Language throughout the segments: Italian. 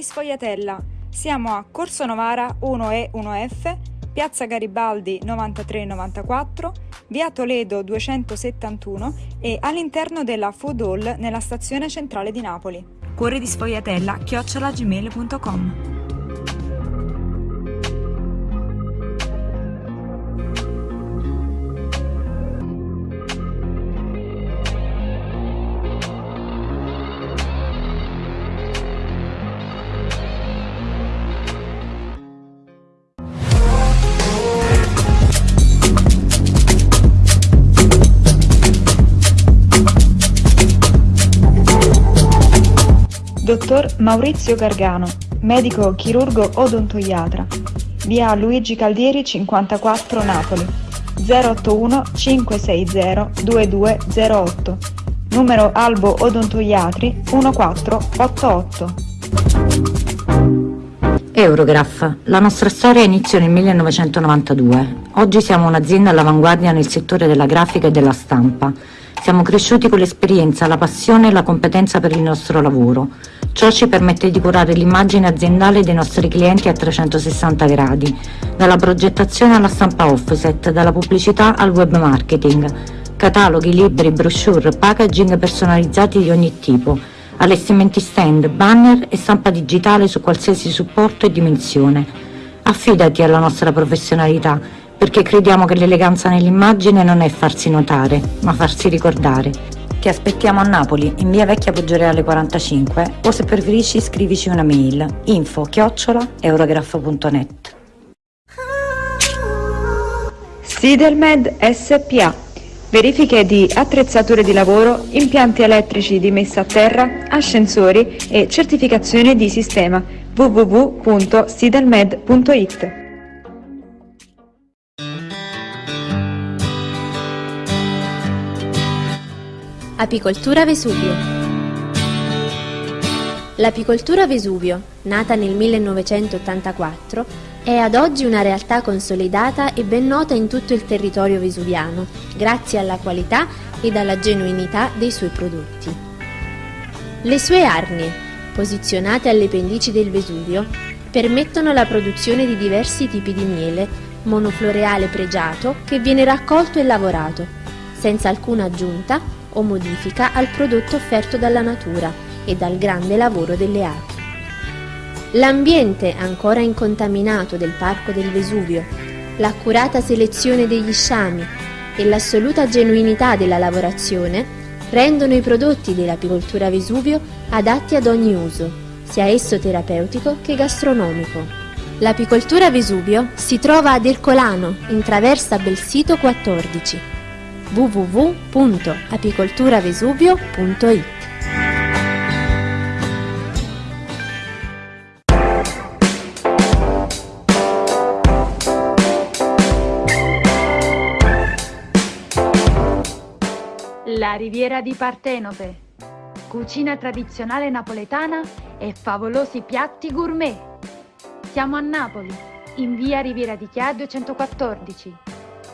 Di Sfogliatella. Siamo a Corso Novara 1E 1F, Piazza Garibaldi 9394, Via Toledo 271 e all'interno della Food Hall nella stazione centrale di Napoli. Cuori di Sfogliatella chiocciolagmail.com Dottor Maurizio Gargano, medico chirurgo odontoiatra, via Luigi Caldieri 54 Napoli, 081 560 2208, numero Albo Odontoiatri 1488. Eurograph. La nostra storia inizia nel 1992. Oggi siamo un'azienda all'avanguardia nel settore della grafica e della stampa. Siamo cresciuti con l'esperienza, la passione e la competenza per il nostro lavoro. Ciò ci permette di curare l'immagine aziendale dei nostri clienti a 360 gradi, dalla progettazione alla stampa offset, dalla pubblicità al web marketing, cataloghi, libri, brochure, packaging personalizzati di ogni tipo, allestimenti stand, banner e stampa digitale su qualsiasi supporto e dimensione. Affidati alla nostra professionalità, perché crediamo che l'eleganza nell'immagine non è farsi notare, ma farsi ricordare. Ti aspettiamo a Napoli, in via Vecchia Poggioreale 45 o se preferisci scrivici una mail info chiocciola eurograph.net Sidelmed SPA Verifiche di attrezzature di lavoro, impianti elettrici di messa a terra, ascensori e certificazione di sistema www.sidelmed.it Apicoltura Vesuvio L'apicoltura Vesuvio, nata nel 1984, è ad oggi una realtà consolidata e ben nota in tutto il territorio vesuviano, grazie alla qualità ed alla genuinità dei suoi prodotti. Le sue arnie, posizionate alle pendici del Vesuvio, permettono la produzione di diversi tipi di miele, monofloreale pregiato che viene raccolto e lavorato, senza alcuna aggiunta o modifica al prodotto offerto dalla natura e dal grande lavoro delle api. L'ambiente ancora incontaminato del Parco del Vesuvio, l'accurata selezione degli sciami e l'assoluta genuinità della lavorazione rendono i prodotti dell'apicoltura Vesuvio adatti ad ogni uso, sia esso terapeutico che gastronomico. L'apicoltura Vesuvio si trova ad Ercolano, in traversa Belsito 14 www.apicolturavesuvio.it La Riviera di Partenope, cucina tradizionale napoletana e favolosi piatti gourmet. Siamo a Napoli, in via Riviera di Chia 214.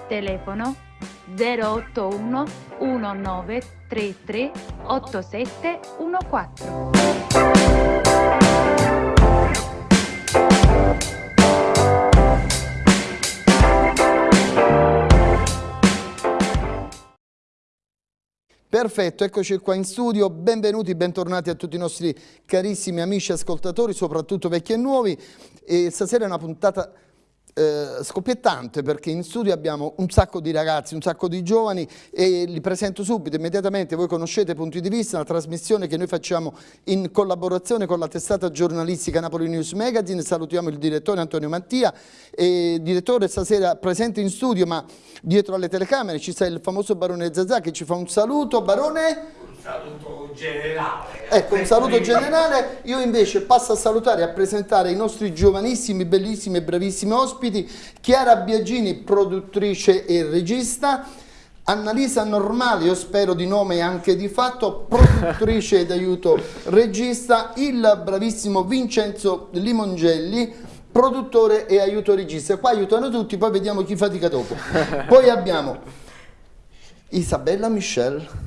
Telefono 081 1933 8714. Perfetto, eccoci qua in studio, benvenuti, bentornati a tutti i nostri carissimi amici ascoltatori, soprattutto vecchi e nuovi. E stasera è una puntata eh, scoppiettante perché in studio abbiamo un sacco di ragazzi, un sacco di giovani e li presento subito, immediatamente, voi conoscete Punti di Vista, una trasmissione che noi facciamo in collaborazione con la testata giornalistica Napoli News Magazine, salutiamo il direttore Antonio Mattia, e, direttore stasera presente in studio ma dietro alle telecamere ci sta il famoso Barone Zazà che ci fa un saluto, Barone? Saluto generale. Ecco, un saluto generale. Io invece passo a salutare e a presentare i nostri giovanissimi, bellissimi e bravissimi ospiti. Chiara Biagini, produttrice e regista. Annalisa Normale, io spero di nome e anche di fatto, produttrice ed aiuto regista. Il bravissimo Vincenzo Limongelli, produttore e aiuto regista. Qua aiutano tutti, poi vediamo chi fatica dopo. Poi abbiamo Isabella Michelle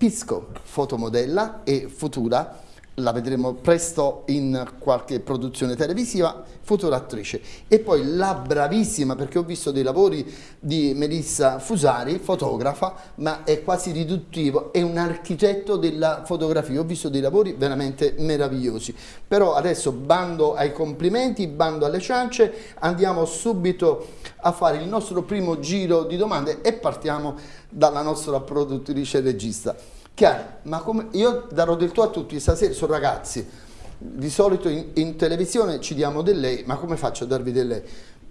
Pisco, fotomodella e futura la vedremo presto in qualche produzione televisiva, futura attrice. E poi la bravissima, perché ho visto dei lavori di Melissa Fusari, fotografa, ma è quasi riduttivo, è un architetto della fotografia. Ho visto dei lavori veramente meravigliosi. Però adesso bando ai complimenti, bando alle ciance, andiamo subito a fare il nostro primo giro di domande e partiamo dalla nostra produttrice regista. Chiaro, ma come, io darò del tuo a tutti, stasera sono ragazzi, di solito in, in, televisione ci diamo del lei, ma come faccio a darvi del lei?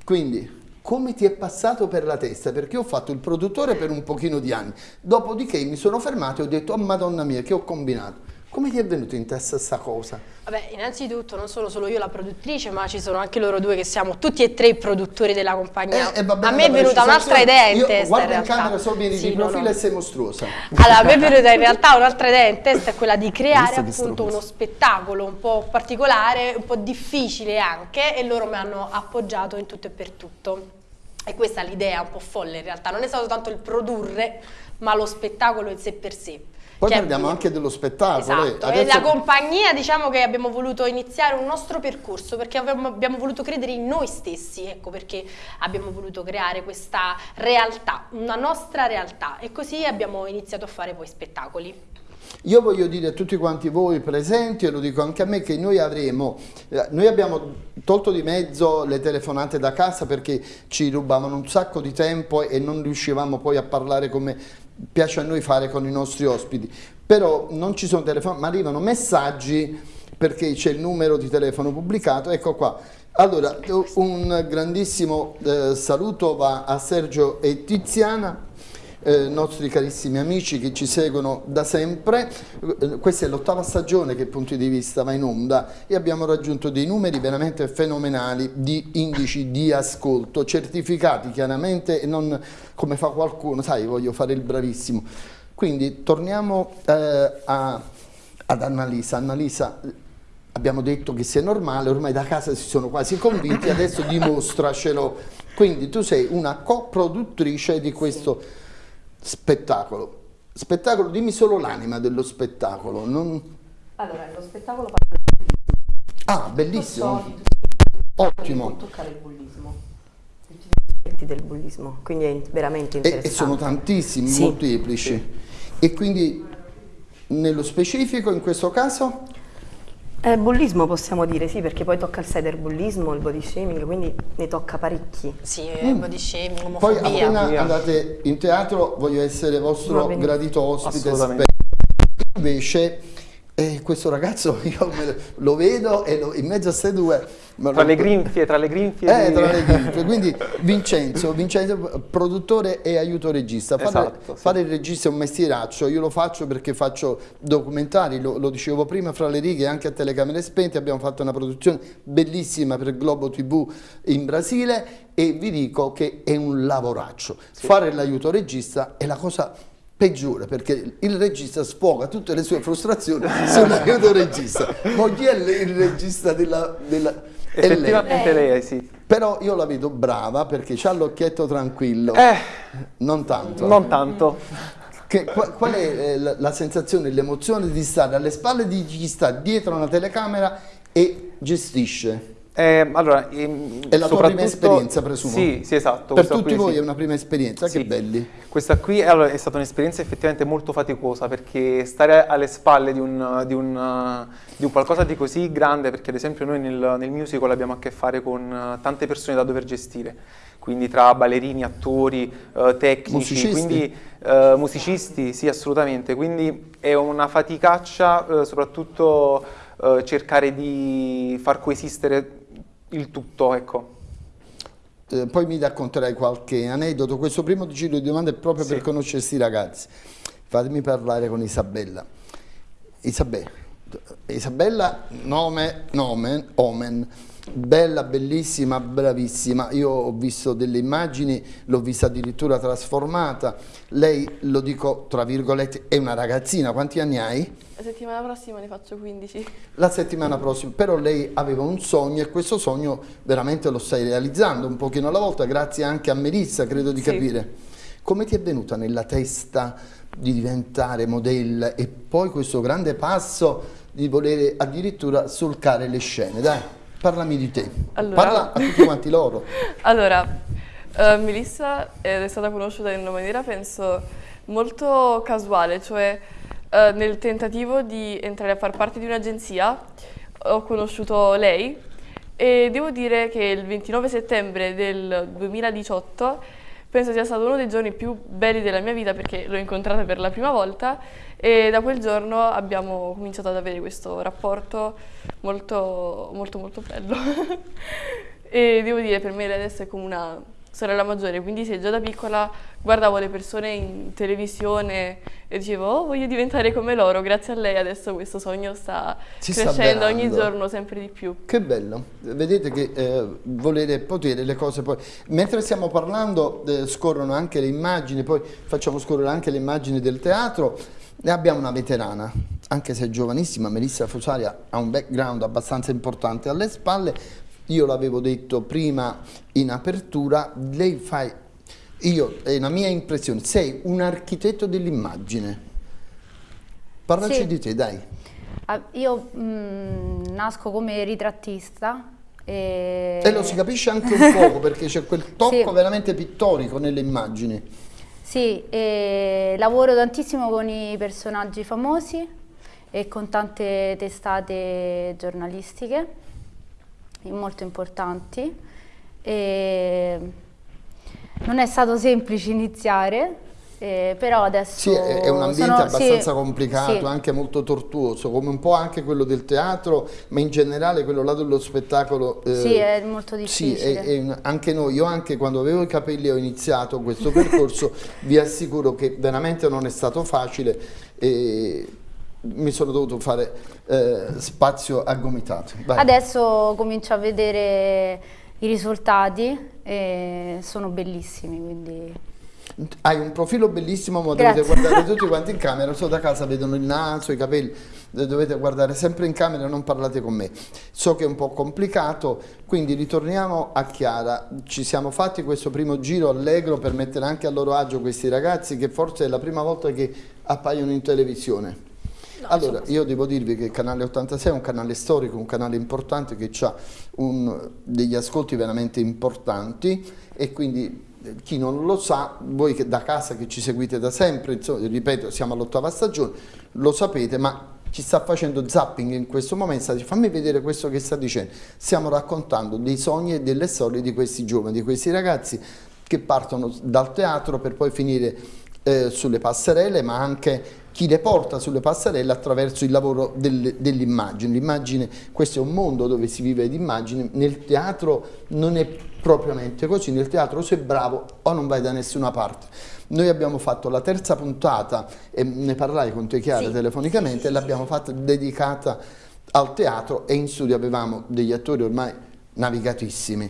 Quindi, come ti è passato per la testa? Perché ho fatto il produttore per un pochino di anni, dopodiché mi sono fermato e ho detto, oh madonna mia, che ho combinato? Come ti è venuto in testa questa cosa? Vabbè, innanzitutto non sono solo io la produttrice, ma ci sono anche loro due che siamo tutti e tre i produttori della compagnia. Eh, eh, bene, a me è venuta un'altra idea in testa. Guarda in, in camera, so vieni sì, di profilo no, no. e sei mostruosa. Allora, a me è venuta in realtà un'altra idea in testa, è quella di creare appunto uno spettacolo un po' particolare, un po' difficile anche, e loro mi hanno appoggiato in tutto e per tutto. E questa è l'idea un po' folle in realtà, non è stato tanto il produrre, ma lo spettacolo in sé per sé. Poi Che è- parliamo anche dello spettacolo. Esatto, eh. e Adesso- la compagnia diciamo che abbiamo voluto iniziare un nostro percorso perché abbiamo, abbiamo voluto credere in noi stessi, ecco perché abbiamo voluto creare questa realtà, una nostra realtà e così abbiamo iniziato a fare poi spettacoli. Io voglio dire a tutti quanti voi presenti, e lo dico anche a me, che noi avremo, eh, noi abbiamo tolto di mezzo le telefonate da casa perché ci rubavano un sacco di tempo e non riuscivamo poi a parlare come piace a noi fare con i nostri ospiti. Però non ci sono telefonate, ma arrivano messaggi perché c'è il numero di telefono pubblicato, ecco qua. Allora, un grandissimo eh, saluto va a Sergio e Tiziana eh, nostri carissimi amici che ci seguono da sempre. Eh, Questa è l'ottava stagione che punti di vista va in onda e abbiamo raggiunto dei numeri veramente fenomenali di indici di ascolto, certificati chiaramente e non come fa qualcuno, sai, voglio fare il bravissimo. Quindi torniamo eh, a- ad Annalisa. Annalisa, abbiamo detto che sia normale, ormai da casa si sono quasi convinti, adesso dimostracelo. Quindi tu sei una coproduttrice di questo spettacolo. Spettacolo, dimmi solo l'anima dello spettacolo. non- Allora, lo spettacolo parla Ah, bellissimo. Ottimo. di toccare il bullismo. Tutti gli aspetti del bullismo, quindi è veramente interessante. e sono tantissimi, Sì. molteplici. E quindi nello specifico in questo caso? Eh, bullismo possiamo dire, sì, perché poi tocca il cyberbullismo, il body shaming, quindi ne tocca parecchi. Sì, Mm. body shaming, Poi omofobia. appena andate in teatro voglio essere vostro gradito ospite. Invece eh, questo ragazzo io lo, vedo e lo- in mezzo a queste due... Tra lo- le grinfie, tra le grinfie Eh, tra le grinfie. Quindi Vincenzo, Vincenzo, produttore e aiuto regista. Fare, Esatto, sì. fare il regista è un mestieraccio, io lo faccio perché faccio documentari, lo, lo dicevo prima, fra le righe anche a telecamere spente, abbiamo fatto una produzione bellissima per Globo TV in Brasile e vi dico che è un lavoraccio. Fare l'aiuto regista è la cosa peggiore perché il regista sfoga tutte le sue frustrazioni sull'aiuto regista. Chi è il regista della... della... è lei. Effettivamente lei, sì. Però io la vedo brava perché ha l'occhietto tranquillo. Eh, Non tanto. non tanto. Che- qua- qual è eh, la, la sensazione, l'emozione di stare alle spalle di chi sta dietro una telecamera e gestisce? Eh, allora, ehm, È la tua prima esperienza, presumo? Sì, sì, esatto. Per tutti qui, voi sì. è una prima esperienza, Sì. che belli. Questa qui allora, è stata un'esperienza effettivamente molto faticosa perché stare alle spalle di un, di un- di un qualcosa di così grande, perché ad esempio noi nel, nel musical abbiamo a che fare con eh, tante persone da dover gestire, quindi tra ballerini, attori, eh, tecnici, Musicisti? quindi eh, musicisti, sì assolutamente, quindi è una faticaccia eh, soprattutto eh, cercare di far coesistere il tutto, ecco. Eh, poi mi racconterai qualche aneddoto. Questo primo giro di domande è proprio per Sì. conoscere questi ragazzi. Fatemi parlare con Isabella. Isabella, Isabella nome, nome, omen, bella, bellissima, bravissima. Io ho visto delle immagini, l'ho vista addirittura trasformata. Lei, lo dico tra virgolette, è una ragazzina. Quanti anni hai? La settimana prossima ne faccio 15. La settimana prossima, però lei aveva un sogno e questo sogno veramente lo stai realizzando un pochino alla volta, grazie anche a Melissa, credo di Sì. capire. Come ti è venuta nella testa di diventare modella e poi questo grande passo di volere addirittura solcare le scene. Dai, parlami di te. Allora- Parla a tutti quanti loro. Allora, eh, Melissa è stata conosciuta in una maniera, penso, molto casuale, cioè eh, nel tentativo di entrare a far parte di un'agenzia ho conosciuto lei e devo dire che il 29 settembre del 2018 penso sia stato uno dei giorni più belli della mia vita perché l'ho incontrata per la prima volta e da quel giorno abbiamo cominciato ad avere questo rapporto molto molto molto bello. E devo dire per me adesso è come una sorella maggiore quindi se già da piccola guardavo le persone in televisione e dicevo oh voglio diventare come loro grazie a lei adesso questo sogno sta Si sta crescendo ogni avverando. giorno sempre di più Che bello, vedete che eh, volere potere le cose poi... Mentre stiamo parlando eh, scorrono anche le immagini, poi facciamo scorrere anche le immagini del teatro, ne abbiamo una veterana, anche se è giovanissima, Melissa Fosaria ha un background abbastanza importante alle spalle, io l'avevo detto prima in apertura, lei fa, io, è una mia impressione, sei un architetto dell'immagine. Parlaci Sì. di te, dai. Ah, Io mm, nasco come ritrattista. E, E lo si capisce anche un poco perché c'è quel tocco Sì. veramente pittorico nelle immagini. Sì, lavoro tantissimo con i personaggi famosi e con tante testate giornalistiche molto importanti. E non è stato semplice iniziare, eh, però adesso Sì, è, è un ambiente sono- abbastanza sì, complicato, sì. anche molto tortuoso, come un po' anche quello del teatro, ma in generale quello là dello spettacolo. eh, Sì, è molto Sì, difficile. è- è un- anche noi, io anche quando avevo i capelli ho iniziato questo percorso, vi assicuro che veramente non è stato facile e mi sono dovuto fare eh, spazio a gomitate. Adesso comincio a vedere i risultati e sono bellissimi, quindi Hai un profilo bellissimo, ma Grazie. dovete guardare tutti quanti in camera, solo da casa vedono il naso, i capelli, eh, dovete guardare sempre in camera non parlate con me. So che è un po' complicato, quindi ritorniamo a Chiara. Ci siamo fatti questo primo giro allegro per mettere anche a loro agio questi ragazzi che forse è la prima volta che appaiono in televisione. Allora, io devo dirvi che il canale 86 è un canale storico, un canale importante che ha degli ascolti veramente importanti e quindi eh, chi non lo sa, voi che da casa che ci seguite da sempre, insomma, ripeto, siamo all'ottava stagione, lo sapete, ma ci sta facendo zapping in questo momento, sta dicendo, fammi vedere questo che sta dicendo. Stiamo raccontando dei sogni e delle storie di questi giovani, di questi ragazzi che partono dal teatro per poi finire eh, sulle passerelle, ma anche chi le porta sulle passerelle attraverso il lavoro delle- dell'immagine. L'immagine, questo è un mondo dove si vive di immagini, nel teatro non è propriamente così, nel teatro sei bravo o non vai da nessuna parte. Noi abbiamo fatto la terza puntata, e ne parlai con te Chiara Sì, telefonicamente, sì, sì, l'abbiamo fatta dedicata al teatro e in studio avevamo degli attori ormai navigatissimi.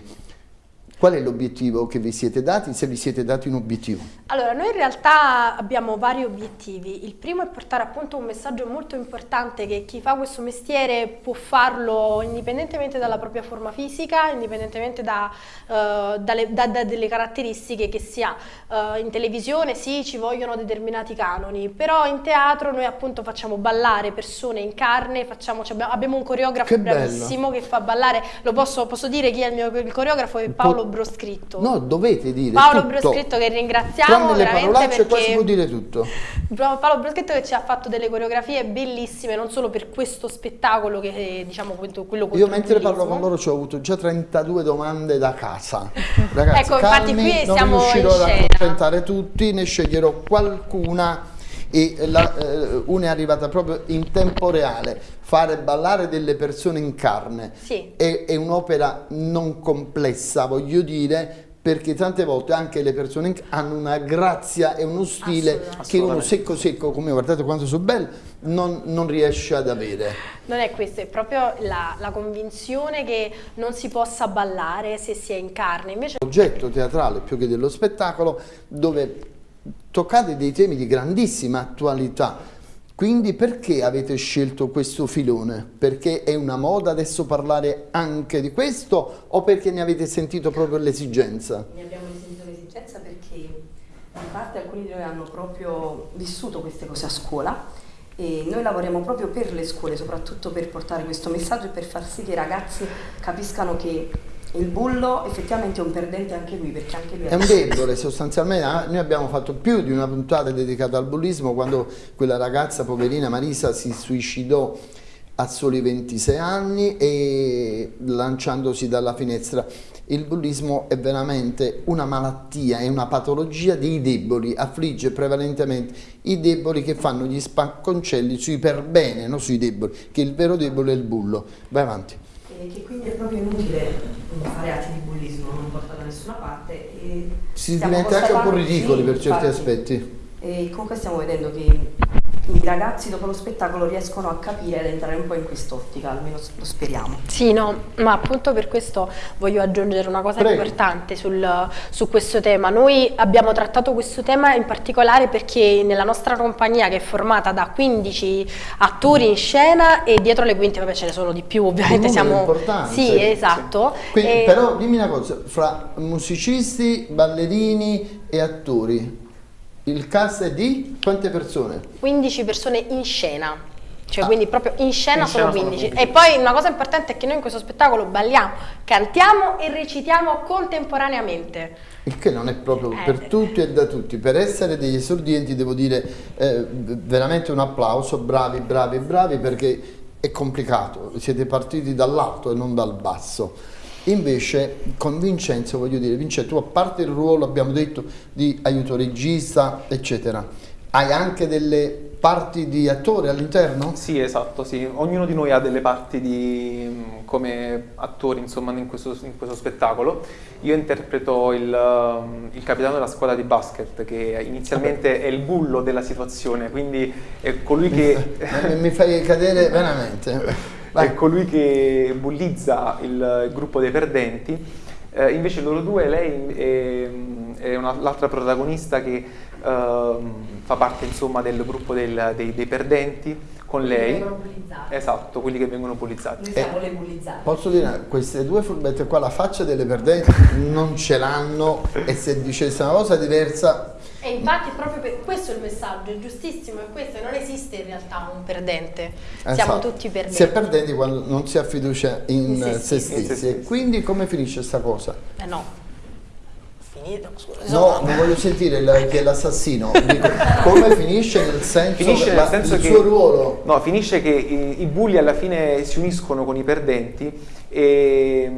Qual è l'obiettivo che vi siete dati, se vi siete dati un obiettivo? Allora, noi in realtà abbiamo vari obiettivi. Il primo è portare appunto un messaggio molto importante che chi fa questo mestiere può farlo indipendentemente dalla propria forma fisica, indipendentemente da, eh, dalle- da- da delle caratteristiche che si ha. Eh, in televisione sì, ci vogliono determinati canoni, però in teatro noi appunto facciamo ballare persone in carne, facciamo- ci abbiamo, un coreografo Che bello. bravissimo che fa ballare, lo posso, posso dire chi è il mio il coreografo? È Paolo Broscritto. No, dovete dire Paolo tutto. Broscritto che ringraziamo Tranne le parolacce qua si perché può dire tutto. Paolo Broscritto che ci ha fatto delle coreografie bellissime non solo per questo spettacolo che è diciamo quello contro Io mentre parlo con loro ci ho avuto già 32 domande da casa. Ragazzi, Ecco, infatti calmi, qui non siamo riuscirò ad accontentare tutti, ne sceglierò qualcuna e la- eh, una è arrivata proprio in tempo reale. Fare ballare delle persone in carne Sì. è, è un'opera non complessa, voglio dire, perché tante volte anche le persone in- hanno una grazia e uno stile che uno secco secco come guardate quanto sono bello non, non riesce ad avere. Non è questo, è proprio la, la convinzione che non si possa ballare se si è in carne. Invece progetto teatrale più che dello spettacolo dove toccate dei temi di grandissima attualità. Quindi perché avete scelto questo filone? Perché è una moda adesso parlare anche di questo o perché ne avete sentito proprio l'esigenza? Ne abbiamo sentito l'esigenza perché in parte alcuni di noi hanno proprio vissuto queste cose a scuola E noi lavoriamo proprio per le scuole, soprattutto per portare questo messaggio e per far sì che i ragazzi capiscano che il bullo effettivamente è un perdente anche lui, perché anche lui è un debole sostanzialmente. Ah, noi abbiamo fatto più di una puntata dedicata al bullismo quando quella ragazza poverina Marisa si suicidò a soli 26 anni e lanciandosi dalla finestra. Il bullismo è veramente una malattia, è una patologia dei deboli, affligge prevalentemente i deboli che fanno gli spacconcelli sui perbene, non sui deboli, che il vero debole è il bullo. Vai avanti e che quindi è proprio inutile fare atti di bullismo, non porta da nessuna parte. E si diventa anche un po' ridicoli per certi aspetti. E comunque stiamo vedendo che i ragazzi dopo lo spettacolo riescono a capire ed entrare un po' in quest'ottica, almeno lo speriamo. Sì, no, ma appunto per questo voglio aggiungere una cosa Prego. importante sul, su questo tema. Noi abbiamo trattato questo tema in particolare perché nella nostra compagnia che è formata da 15 attori in scena e dietro le quinte vabbè ce ne sono di più ovviamente siamo... Sì, esatto. Sì. Quindi, e... Però dimmi una cosa, fra musicisti, ballerini e attori il cast è di quante persone? 15 persone in scena. Cioè, ah. quindi proprio in scena, in sono, 15. sono 15. E poi una cosa importante è che noi in questo spettacolo balliamo, cantiamo e recitiamo contemporaneamente. Il che non è proprio eh. per tutti e da tutti. Per essere degli esordienti devo dire eh, veramente un applauso, bravi, bravi, bravi, perché è complicato. Siete partiti dall'alto e non dal basso. Invece con Vincenzo, voglio dire, Vincenzo, tu a parte il ruolo, abbiamo detto, di aiuto regista, eccetera, hai anche delle parti di attore all'interno? Sì, esatto, sì. Ognuno di noi ha delle parti di, come attori, insomma, in questo, in questo spettacolo. Io interpreto il, il, capitano della squadra di basket, che inizialmente è il bullo della situazione, quindi è colui che... mi fai cadere veramente. Vai. è colui che bullizza il gruppo dei perdenti, eh, invece loro due, lei è, è l'altra protagonista che uh, fa parte insomma del gruppo del, dei, dei, perdenti con lei. Esatto, quelli che vengono bullizzati. Siamo eh. Posso dire, queste due furbette qua, la faccia delle perdenti non ce l'hanno e se dicesse una cosa diversa e infatti proprio per questo il messaggio, è giustissimo, è questo, non esiste in realtà un perdente, esatto. siamo tutti perdenti. Si è perdenti quando non si ha fiducia in, in se, se stessi. stessi. E quindi come finisce questa cosa? Eh no, finito, scusa. No, non voglio sentire la, che è l'assassino. come finisce nel senso, finisce nel senso il che, suo ruolo? No, finisce che i, i bulli alla fine si uniscono con i perdenti e,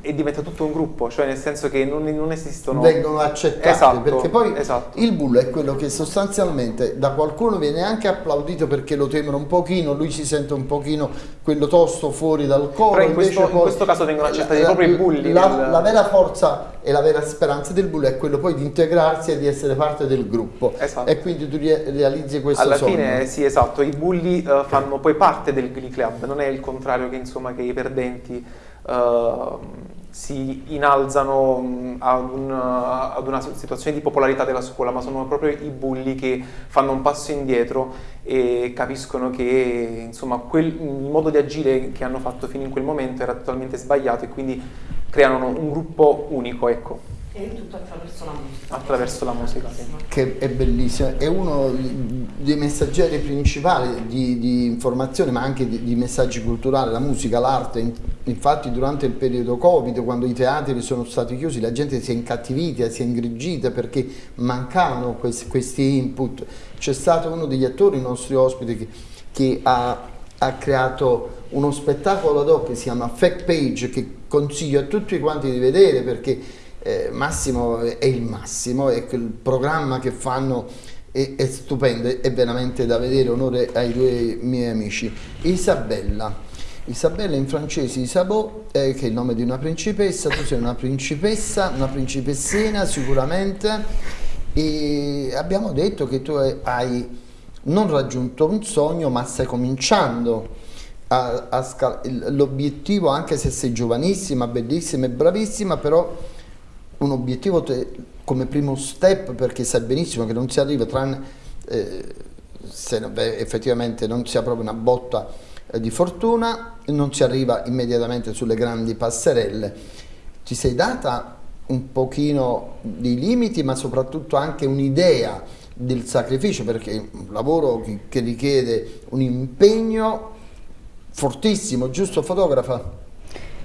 e, diventa tutto un gruppo, cioè nel senso che non, non esistono... Vengono accettati, esatto, perché poi esatto. il bullo è quello che sostanzialmente da qualcuno viene anche applaudito perché lo temono un pochino, lui si sente un pochino quello tosto fuori dal coro. Però in, questo, in questo, caso vengono accettati la, proprio i bulli. La, nel... la, vera forza e la vera speranza del bullo è quello poi di integrarsi e di essere parte del gruppo. Esatto. E quindi tu realizzi questo Alla sogno. fine sì, esatto, i bulli uh, fanno poi parte del Glee Club, non è il contrario che insomma che i perdenti uh, si inalzano ad, un, ad, una situazione di popolarità della scuola, ma sono proprio i bulli che fanno un passo indietro e capiscono che insomma, quel, il modo di agire che hanno fatto fino in quel momento era totalmente sbagliato e quindi creano un gruppo unico. Ecco. E tutto attraverso la musica. Attraverso la musica, sì. Che è bellissima, è uno dei messaggeri principali di, di informazione, ma anche di, di, messaggi culturali, la musica, l'arte. Infatti durante il periodo Covid, quando i teatri sono stati chiusi, la gente si è incattivita, si è ingrigita perché mancavano questi, questi input. C'è stato uno degli attori, i nostri ospiti, che, che ha, ha creato uno spettacolo ad hoc che si chiama Fact Page, che consiglio a tutti quanti di vedere perché eh, Massimo è il massimo e il programma che fanno è, è, stupendo, è veramente da vedere, onore ai due miei amici. Isabella. Isabella in francese Isabeau, eh, che è il nome di una principessa, tu sei una principessa, una principessina sicuramente e abbiamo detto che tu hai non raggiunto un sogno ma stai cominciando l'obiettivo anche se sei giovanissima, bellissima e bravissima però un obiettivo come primo step perché sai benissimo che non si arriva tranne eh, se beh, effettivamente non si ha proprio una botta eh, di fortuna non si arriva immediatamente sulle grandi passerelle ti sei data un pochino di limiti ma soprattutto anche un'idea del sacrificio perché è un lavoro che, che richiede un impegno fortissimo, giusto fotografa?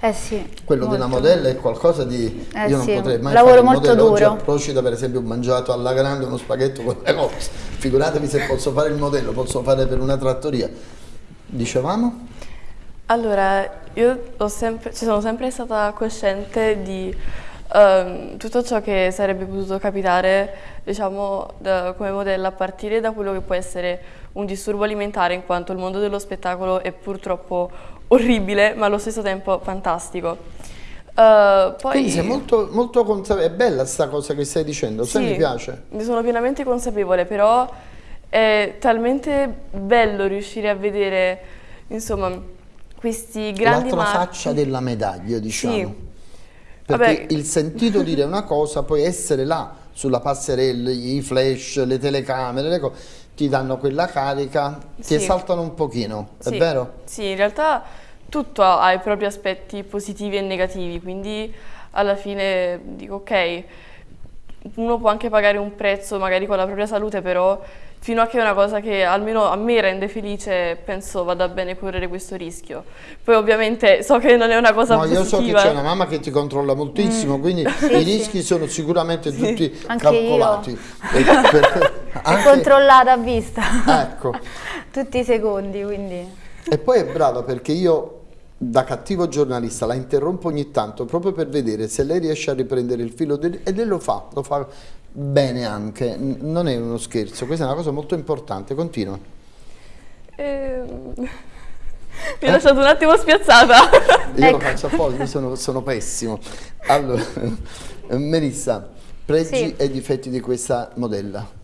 Eh sì. Quello molto. della modella è qualcosa di... Eh io non sì, potrei mai lavoro fare molto modello. Oggi duro. a Procida per esempio ho mangiato alla grande uno spaghetto con le cose. Figuratevi se posso fare il modello, posso fare per una trattoria. Dicevamo? Allora, io ho sempre, ci sono sempre stata cosciente di ehm, tutto ciò che sarebbe potuto capitare, diciamo, da- come modella a partire da quello che può essere un disturbo alimentare, in quanto il mondo dello spettacolo è purtroppo orribile, ma allo stesso tempo fantastico. Eh, poi, Quindi sei molto, molto consapevole, è bella sta cosa che stai dicendo, Sì, mi piace. Ne sono pienamente consapevole, però è talmente bello riuscire a vedere, insomma, questi grandi L'altra faccia della medaglia, diciamo. Sì. Perché Vabbè. il sentito dire una cosa, poi essere là sulla passerella, i flash, le telecamere, le cose, ti danno quella carica, ti Sì. esaltano un pochino, è Sì, vero? Sì, in realtà tutto ha i propri aspetti positivi e negativi, quindi alla fine dico ok, uno può anche pagare un prezzo magari con la propria salute, però fino a che è una cosa che almeno a me rende felice, penso vada bene correre questo rischio. Poi ovviamente so che non è una cosa No, io so che positiva. c'è una mamma che ti controlla moltissimo, quindi i rischi sono sicuramente tutti Anche calcolati. io. E per- È anche- controllata a vista. ecco. Tutti i secondi, quindi... E poi è brava perché io da cattivo giornalista la interrompo ogni tanto proprio per vedere se lei riesce a riprendere il filo del- e lei lo fa, lo fa bene anche, non è uno scherzo, questa è una cosa molto importante, continua. Ehm, Mi ha lasciato un attimo spiazzata. Io Ecco. lo faccio apposta, io sono, sono pessimo. Allora, Melissa, pregi Sì. e difetti di questa modella.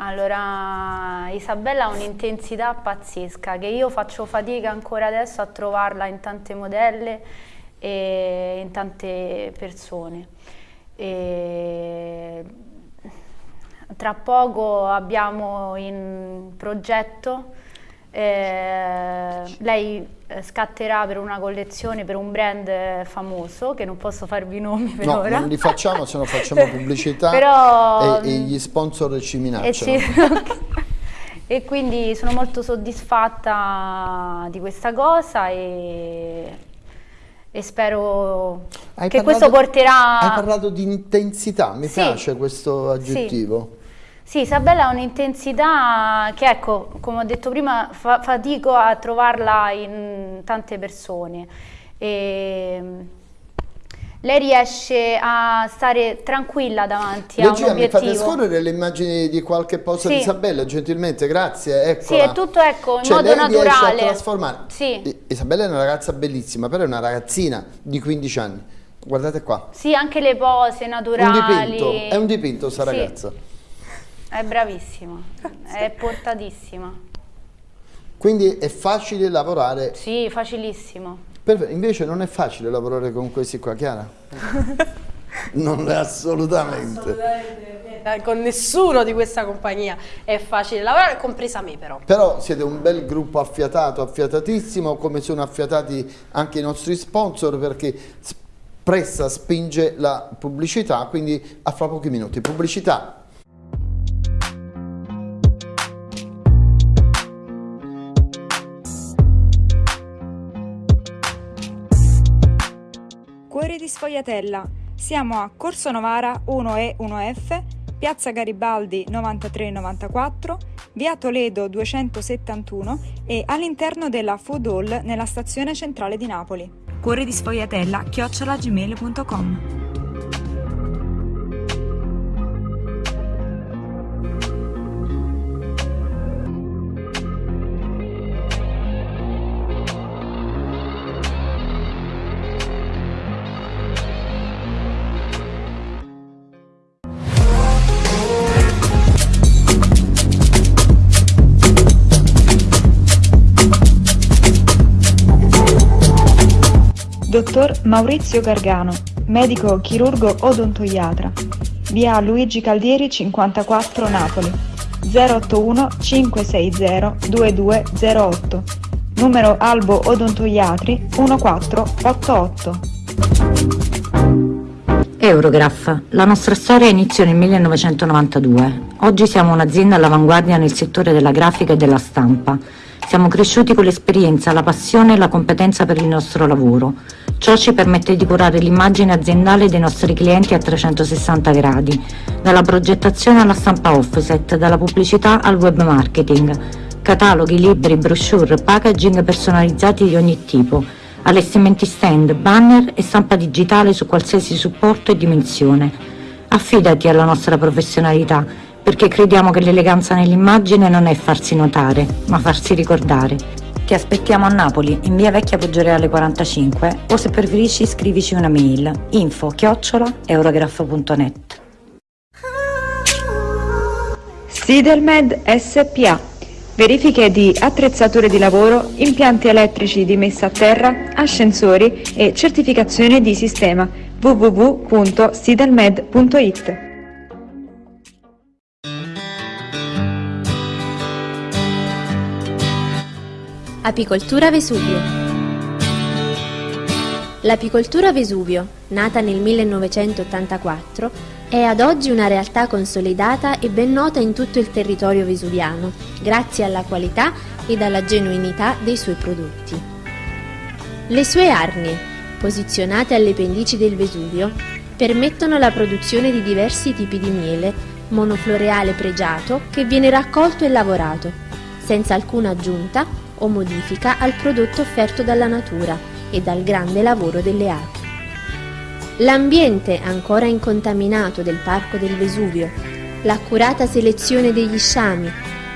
Allora, Isabella ha un'intensità pazzesca che io faccio fatica ancora adesso a trovarla in tante modelle e in tante persone. E tra poco abbiamo in progetto, eh, lei eh, scatterà per una collezione per un brand eh, famoso che non posso farvi nomi per No, ora. non li facciamo, se no facciamo pubblicità Però, e, e mm, gli sponsor ci E, minacciano. ci- e quindi sono molto soddisfatta di questa cosa e, e spero Hai che parlato- questo porterà... Hai parlato di intensità, mi Sì. piace questo aggettivo. Sì, Isabella ha un'intensità che, ecco, come ho detto prima, fa- fatico a trovarla in tante persone. E lei riesce a stare tranquilla davanti a un Regia, mi fate obiettivo. scorrere le immagini di qualche posa Sì. di Isabella, gentilmente, grazie. Eccola. Sì, è tutto, ecco, in Cioè, modo naturale. a trasformare. Sì. Isabella è una ragazza bellissima, però è una ragazzina di 15 anni. Guardate qua. Sì, anche le pose Un naturali. dipinto, è un dipinto sta Sì. ragazza. È bravissima, è portatissima. Quindi è facile lavorare. Sì, facilissimo. Per- Invece non è facile lavorare con questi qua, Chiara? non è assolutamente. Eh, Con nessuno di questa compagnia è facile lavorare, compresa me però. Però siete un bel gruppo affiatato, affiatatissimo, come sono affiatati anche i nostri sponsor perché Pressa spinge la pubblicità, quindi a fra pochi minuti. Pubblicità. Di Sfogliatella. Siamo a Corso Novara 1E 1F, Piazza Garibaldi 9394, Via Toledo 271 e all'interno della Food Hall nella stazione centrale di Napoli. Cuore di Sfogliatella chiocciolagmail.com Dottor Maurizio Gargano, medico chirurgo odontoiatra. Via Luigi Caldieri 54 Napoli. 081 560 2208. Numero Albo Odontoiatri 1488. Eurograph. La nostra storia iniziò nel 1992. Oggi siamo un'azienda all'avanguardia nel settore della grafica e della stampa. Siamo cresciuti con l'esperienza, la passione e la competenza per il nostro lavoro. Ciò ci permette di curare l'immagine aziendale dei nostri clienti a 360 gradi, dalla progettazione alla stampa offset, dalla pubblicità al web marketing, cataloghi, libri, brochure, packaging personalizzati di ogni tipo, allestimenti stand, banner e stampa digitale su qualsiasi supporto e dimensione. Affidati alla nostra professionalità, perché crediamo che l'eleganza nell'immagine non è farsi notare, ma farsi ricordare. Ti aspettiamo a Napoli, in via Vecchia Poggioreale 45, o se preferisci scrivici una mail info chiocciola eurograph.net. Sidelmed SPA Verifiche di attrezzature di lavoro, impianti elettrici di messa a terra, ascensori e certificazione di sistema www.sidelmed.it Apicoltura Vesuvio L'apicoltura Vesuvio, nata nel 1984, è ad oggi una realtà consolidata e ben nota in tutto il territorio vesuviano, grazie alla qualità ed alla genuinità dei suoi prodotti. Le sue arnie, posizionate alle pendici del Vesuvio, permettono la produzione di diversi tipi di miele, monofloreale pregiato che viene raccolto e lavorato, senza alcuna aggiunta o modifica al prodotto offerto dalla natura e dal grande lavoro delle api. L'ambiente ancora incontaminato del Parco del Vesuvio, l'accurata selezione degli sciami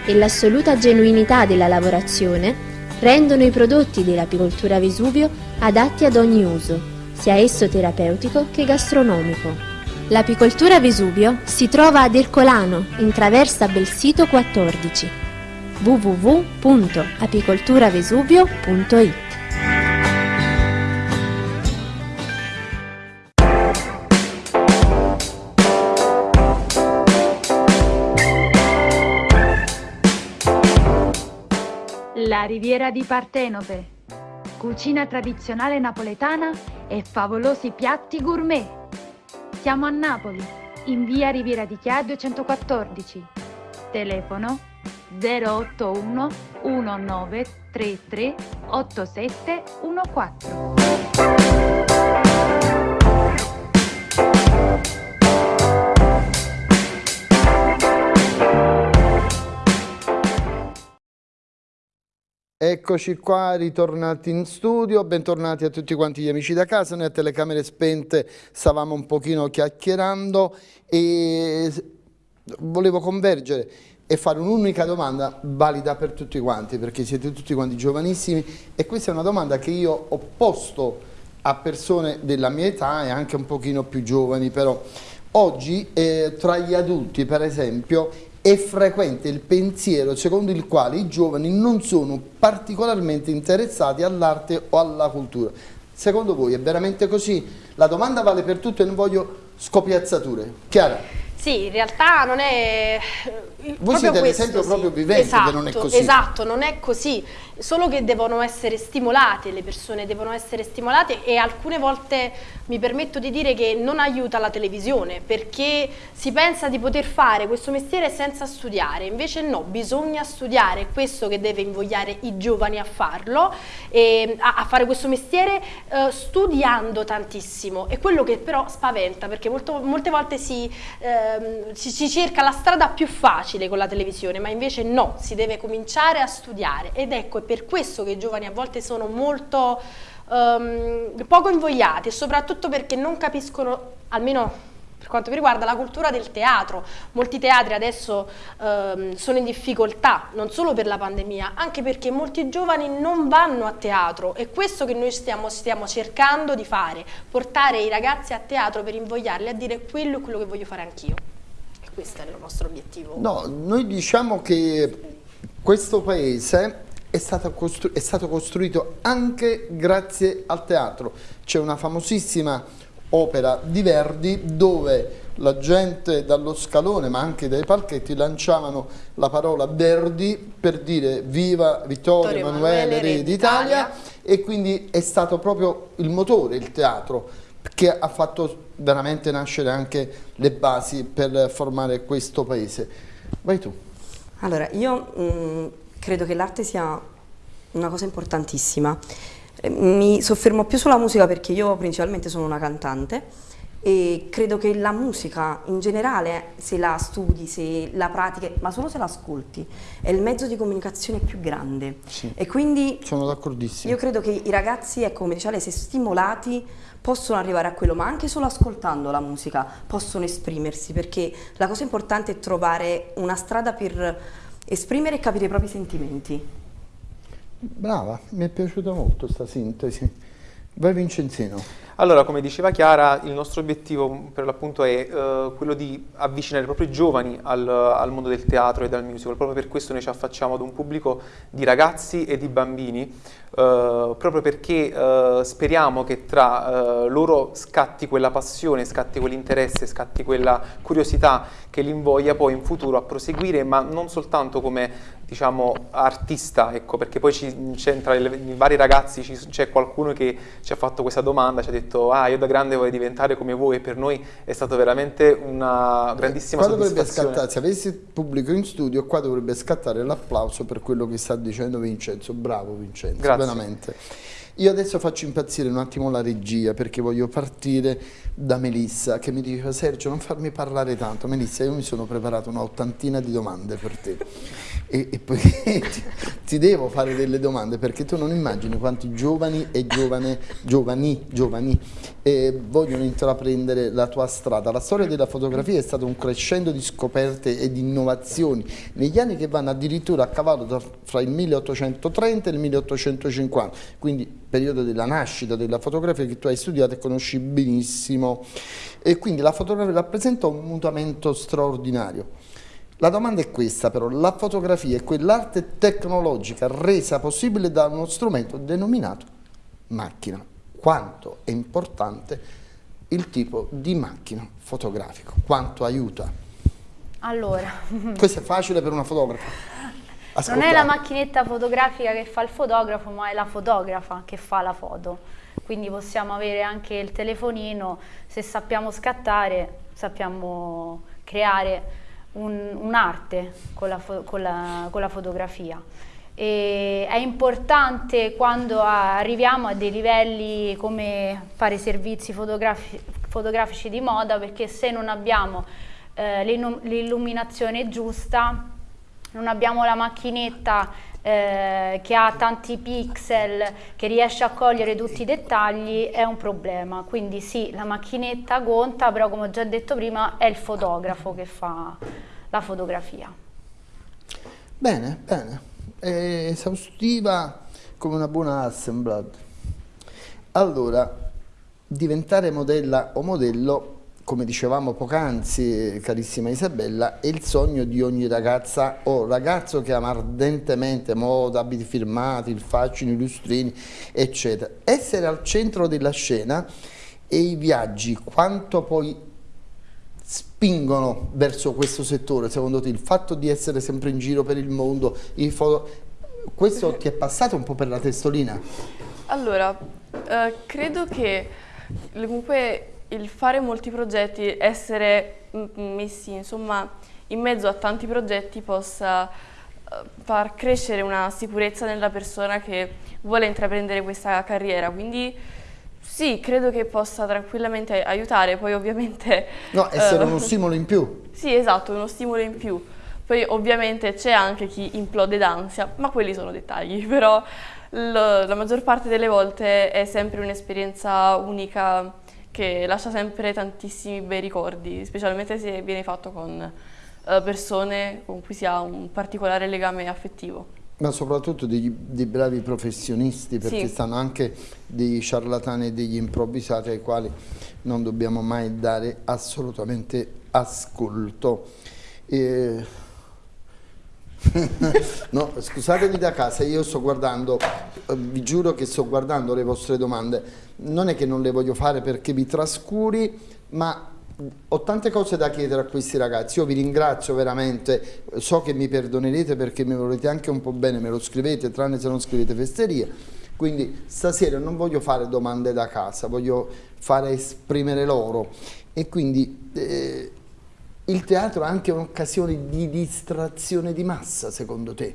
e l'assoluta genuinità della lavorazione rendono i prodotti dell'apicoltura Vesuvio adatti ad ogni uso, sia esso terapeutico che gastronomico. L'apicoltura Vesuvio si trova ad Ercolano, in traversa Belsito 14 www.apicolturavesuvio.it La riviera di Partenope. Cucina tradizionale napoletana e favolosi piatti gourmet. Siamo a Napoli, in via Riviera di Chia 214. Telefono 081 1933 8714. Eccoci qua, ritornati in studio, bentornati a tutti quanti gli amici da casa, noi a telecamere spente stavamo un pochino chiacchierando e volevo convergere e fare un'unica domanda valida per tutti quanti, perché siete tutti quanti giovanissimi e questa è una domanda che io ho posto a persone della mia età e anche un pochino più giovani però. Oggi eh, tra gli adulti per esempio è frequente il pensiero secondo il quale i giovani non sono particolarmente interessati all'arte o alla cultura. Secondo voi è veramente così? La domanda vale per tutto e non voglio scopiazzature. Chiara? Sì, in realtà non è... Voi siete l'esempio sì. proprio vivente esatto, che non è esatto, così. Esatto, non è così, solo che devono essere stimolate, le persone devono essere stimolate e alcune volte mi permetto di dire che non aiuta la televisione perché si pensa di poter fare questo mestiere senza studiare, invece no, bisogna studiare, è questo che deve invogliare i giovani a farlo, e, a, a, fare questo mestiere eh, studiando tantissimo, è quello che però spaventa perché molto, molte volte si... Eh, si, si, cerca la strada più facile con la televisione, ma invece no, si deve cominciare a studiare ed ecco è per questo che i giovani a volte sono molto um, poco invogliati soprattutto perché non capiscono, almeno per quanto mi riguarda la cultura del teatro. Molti teatri adesso ehm, sono in difficoltà, non solo per la pandemia, anche perché molti giovani non vanno a teatro. È questo che noi stiamo, stiamo cercando di fare, portare i ragazzi a teatro per invogliarli a dire quello è quello che voglio fare anch'io. Questo è il nostro obiettivo. No, noi diciamo che questo paese è stato, è stato costruito anche grazie al teatro. C'è una famosissima opera di Verdi dove la gente dallo scalone ma anche dai palchetti lanciavano la parola Verdi per dire viva Vittorio, Emanuele, Re d'Italia e quindi è stato proprio il motore, il teatro che ha fatto veramente nascere anche le basi per formare questo paese. Vai tu. Allora, io mh, mm, credo che l'arte sia una cosa importantissima. Eh, mi soffermo più sulla musica perché io principalmente sono una cantante e credo che la musica in generale, se la studi, se la pratichi, ma solo se la ascolti, è il mezzo di comunicazione più grande. Sì, e quindi sono d'accordissimo. Io credo che i ragazzi, ecco, come diceva lei, se stimolati possono arrivare a quello, ma anche solo ascoltando la musica possono esprimersi, perché la cosa importante è trovare una strada per esprimere e capire i propri sentimenti. Brava, mi è piaciuta molto questa sintesi. Vai Vincenzino. Allora, come diceva Chiara, il nostro obiettivo per l'appunto è uh, quello di avvicinare proprio i giovani al, al, mondo del teatro e del musical, proprio per questo noi ci affacciamo ad un pubblico di ragazzi e di bambini, uh, proprio perché uh, speriamo che tra loro scatti quella passione, scatti quell'interesse, scatti quella curiosità che li invoglia poi in futuro a proseguire, ma non soltanto come diciamo, artista, ecco, perché poi c'entra i vari ragazzi, c'è qualcuno che ci ha fatto questa domanda, ci ha detto ah io da grande voglio diventare come voi e per noi è stato veramente una grandissima qua. Scattare, se avessi il pubblico in studio qua dovrebbe scattare l'applauso per quello che sta dicendo Vincenzo, bravo Vincenzo, Grazie. veramente. Io adesso faccio impazzire un attimo la regia perché voglio partire da Melissa che mi diceva Sergio non farmi parlare tanto. Melissa io mi sono preparato una ottantina di domande per te e, e poi ti, ti, devo fare delle domande perché tu non immagini quanti giovani e giovane, giovani, giovani eh, vogliono intraprendere la tua strada. La storia della fotografia è stato un crescendo di scoperte e di innovazioni negli anni che vanno addirittura a cavallo fra il 1830 e il 1850, quindi periodo della nascita della fotografia che tu hai studiato e conosci benissimo. E quindi la fotografia rappresenta un mutamento straordinario. La domanda è questa però, la fotografia è quell'arte tecnologica resa possibile da uno strumento denominato macchina. Quanto è importante il tipo di macchina fotografico, quanto aiuta? Allora... Questo è facile per una fotografa. Ascoltate. Non è la macchinetta fotografica che fa il fotografo, ma è la fotografa che fa la foto. Quindi possiamo avere anche il telefonino, se sappiamo scattare, sappiamo creare un'arte un con, con, con, la fotografia. E è importante quando arriviamo a dei livelli come fare servizi fotografi fotografici di moda perché se non abbiamo eh, l'illuminazione giusta, non abbiamo la macchinetta eh, che ha tanti pixel, che riesce a cogliere tutti i dettagli, è un problema. Quindi sì, la macchinetta conta, però come ho già detto prima è il fotografo che fa la fotografia. Bene, bene. È esaustiva come una buona Hasselblad. Allora, diventare modella o modello come dicevamo poc'anzi, carissima Isabella, è il sogno di ogni ragazza o ragazzo che ama ardentemente moda, abiti firmati, il fascino, i lustrini, eccetera. Essere al centro della scena e i viaggi, quanto poi spingono verso questo settore, secondo te, il fatto di essere sempre in giro per il mondo, questo ti è passato un po' per la testolina? Allora, eh, credo che comunque il fare molti progetti, essere messi insomma in mezzo a tanti progetti possa eh, far crescere una sicurezza nella persona che vuole intraprendere questa carriera, quindi sì, credo che possa tranquillamente aiutare, poi ovviamente... No, essere uh, uno stimolo in più. Sì, esatto, uno stimolo in più. Poi ovviamente c'è anche chi implode d'ansia, ma quelli sono dettagli, però la maggior parte delle volte è sempre un'esperienza unica che lascia sempre tantissimi bei ricordi, specialmente se viene fatto con uh, persone con cui si ha un particolare legame affettivo. Ma soprattutto dei, dei bravi professionisti, perché sì. stanno anche dei ciarlatani e degli improvvisati ai quali non dobbiamo mai dare assolutamente ascolto. E... no, scusatevi da casa, io sto guardando, eh, vi giuro che sto guardando le vostre domande, non è che non le voglio fare perché vi trascuri, ma ho tante cose da chiedere a questi ragazzi, io vi ringrazio veramente, so che mi perdonerete perché mi volete anche un po' bene, me lo scrivete, tranne se non scrivete festeria, Quindi stasera non voglio fare domande da casa, voglio fare esprimere loro e quindi eh, il teatro è anche un'occasione di distrazione di massa secondo te?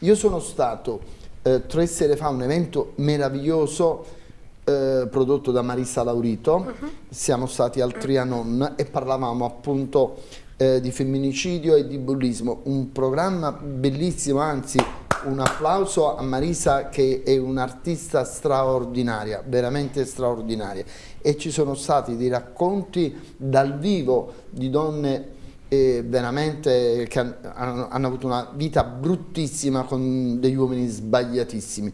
Io sono stato eh, tre sere fa a un evento meraviglioso eh, prodotto da Marissa Laurito, uh -huh. siamo stati al Trianon e parlavamo appunto eh, di femminicidio e di bullismo, un programma bellissimo, anzi un applauso a Marisa che è un'artista straordinaria, veramente straordinaria e ci sono stati dei racconti dal vivo di donne eh, veramente che hanno, hanno avuto una vita bruttissima con degli uomini sbagliatissimi.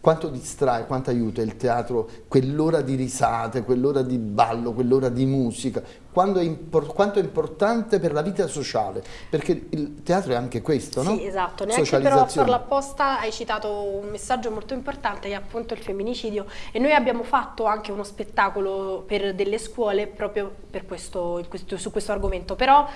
Quanto distrae, quanto aiuta il teatro, quell'ora di risate, quell'ora di ballo, quell'ora di musica, quanto è, importante per la vita sociale, perché il teatro è anche questo, no? Sì, esatto, neanche però a farlo apposta hai citato un messaggio molto importante che è appunto il femminicidio. E noi abbiamo fatto anche uno spettacolo per delle scuole proprio questo, su questo argomento, però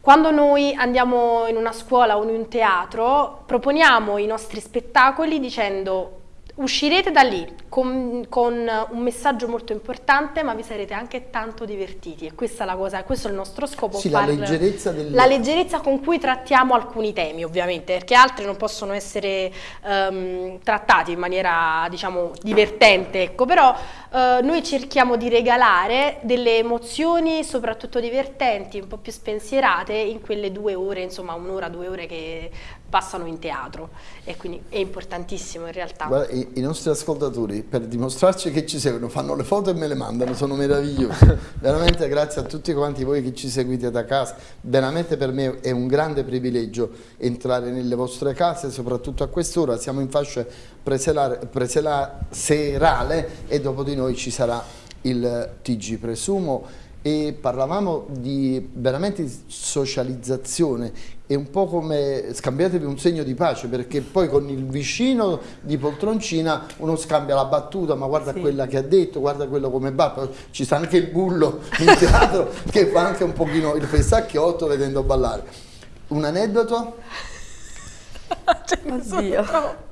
quando noi andiamo in una scuola o in un teatro proponiamo i nostri spettacoli dicendo Uscirete da lì con, con, un messaggio molto importante ma vi sarete anche tanto divertiti e questa è la cosa, questo è il nostro scopo. Sì, la leggerezza, del... la leggerezza con cui trattiamo alcuni temi ovviamente perché altri non possono essere um, trattati in maniera diciamo divertente, ecco, però uh, noi cerchiamo di regalare delle emozioni soprattutto divertenti, un po' più spensierate in quelle due ore, insomma un'ora, due ore che passano in teatro e quindi è importantissimo in realtà. Guarda, i, i, nostri ascoltatori per dimostrarci che ci seguono fanno le foto e me le mandano, sono meravigliosi. veramente grazie a tutti quanti voi che ci seguite da casa, veramente per me è un grande privilegio entrare nelle vostre case, soprattutto a quest'ora, siamo in fascia preserale e dopo di noi ci sarà il TG, presumo e parlavamo di veramente socializzazione è un po' come scambiatevi un segno di pace perché poi con il vicino di poltroncina uno scambia la battuta ma guarda sì. quella che ha detto, guarda quello come va, ci sta anche il bullo in teatro che fa anche un pochino il fessacchiotto vedendo ballare. Un aneddoto? Ce ne Oddio.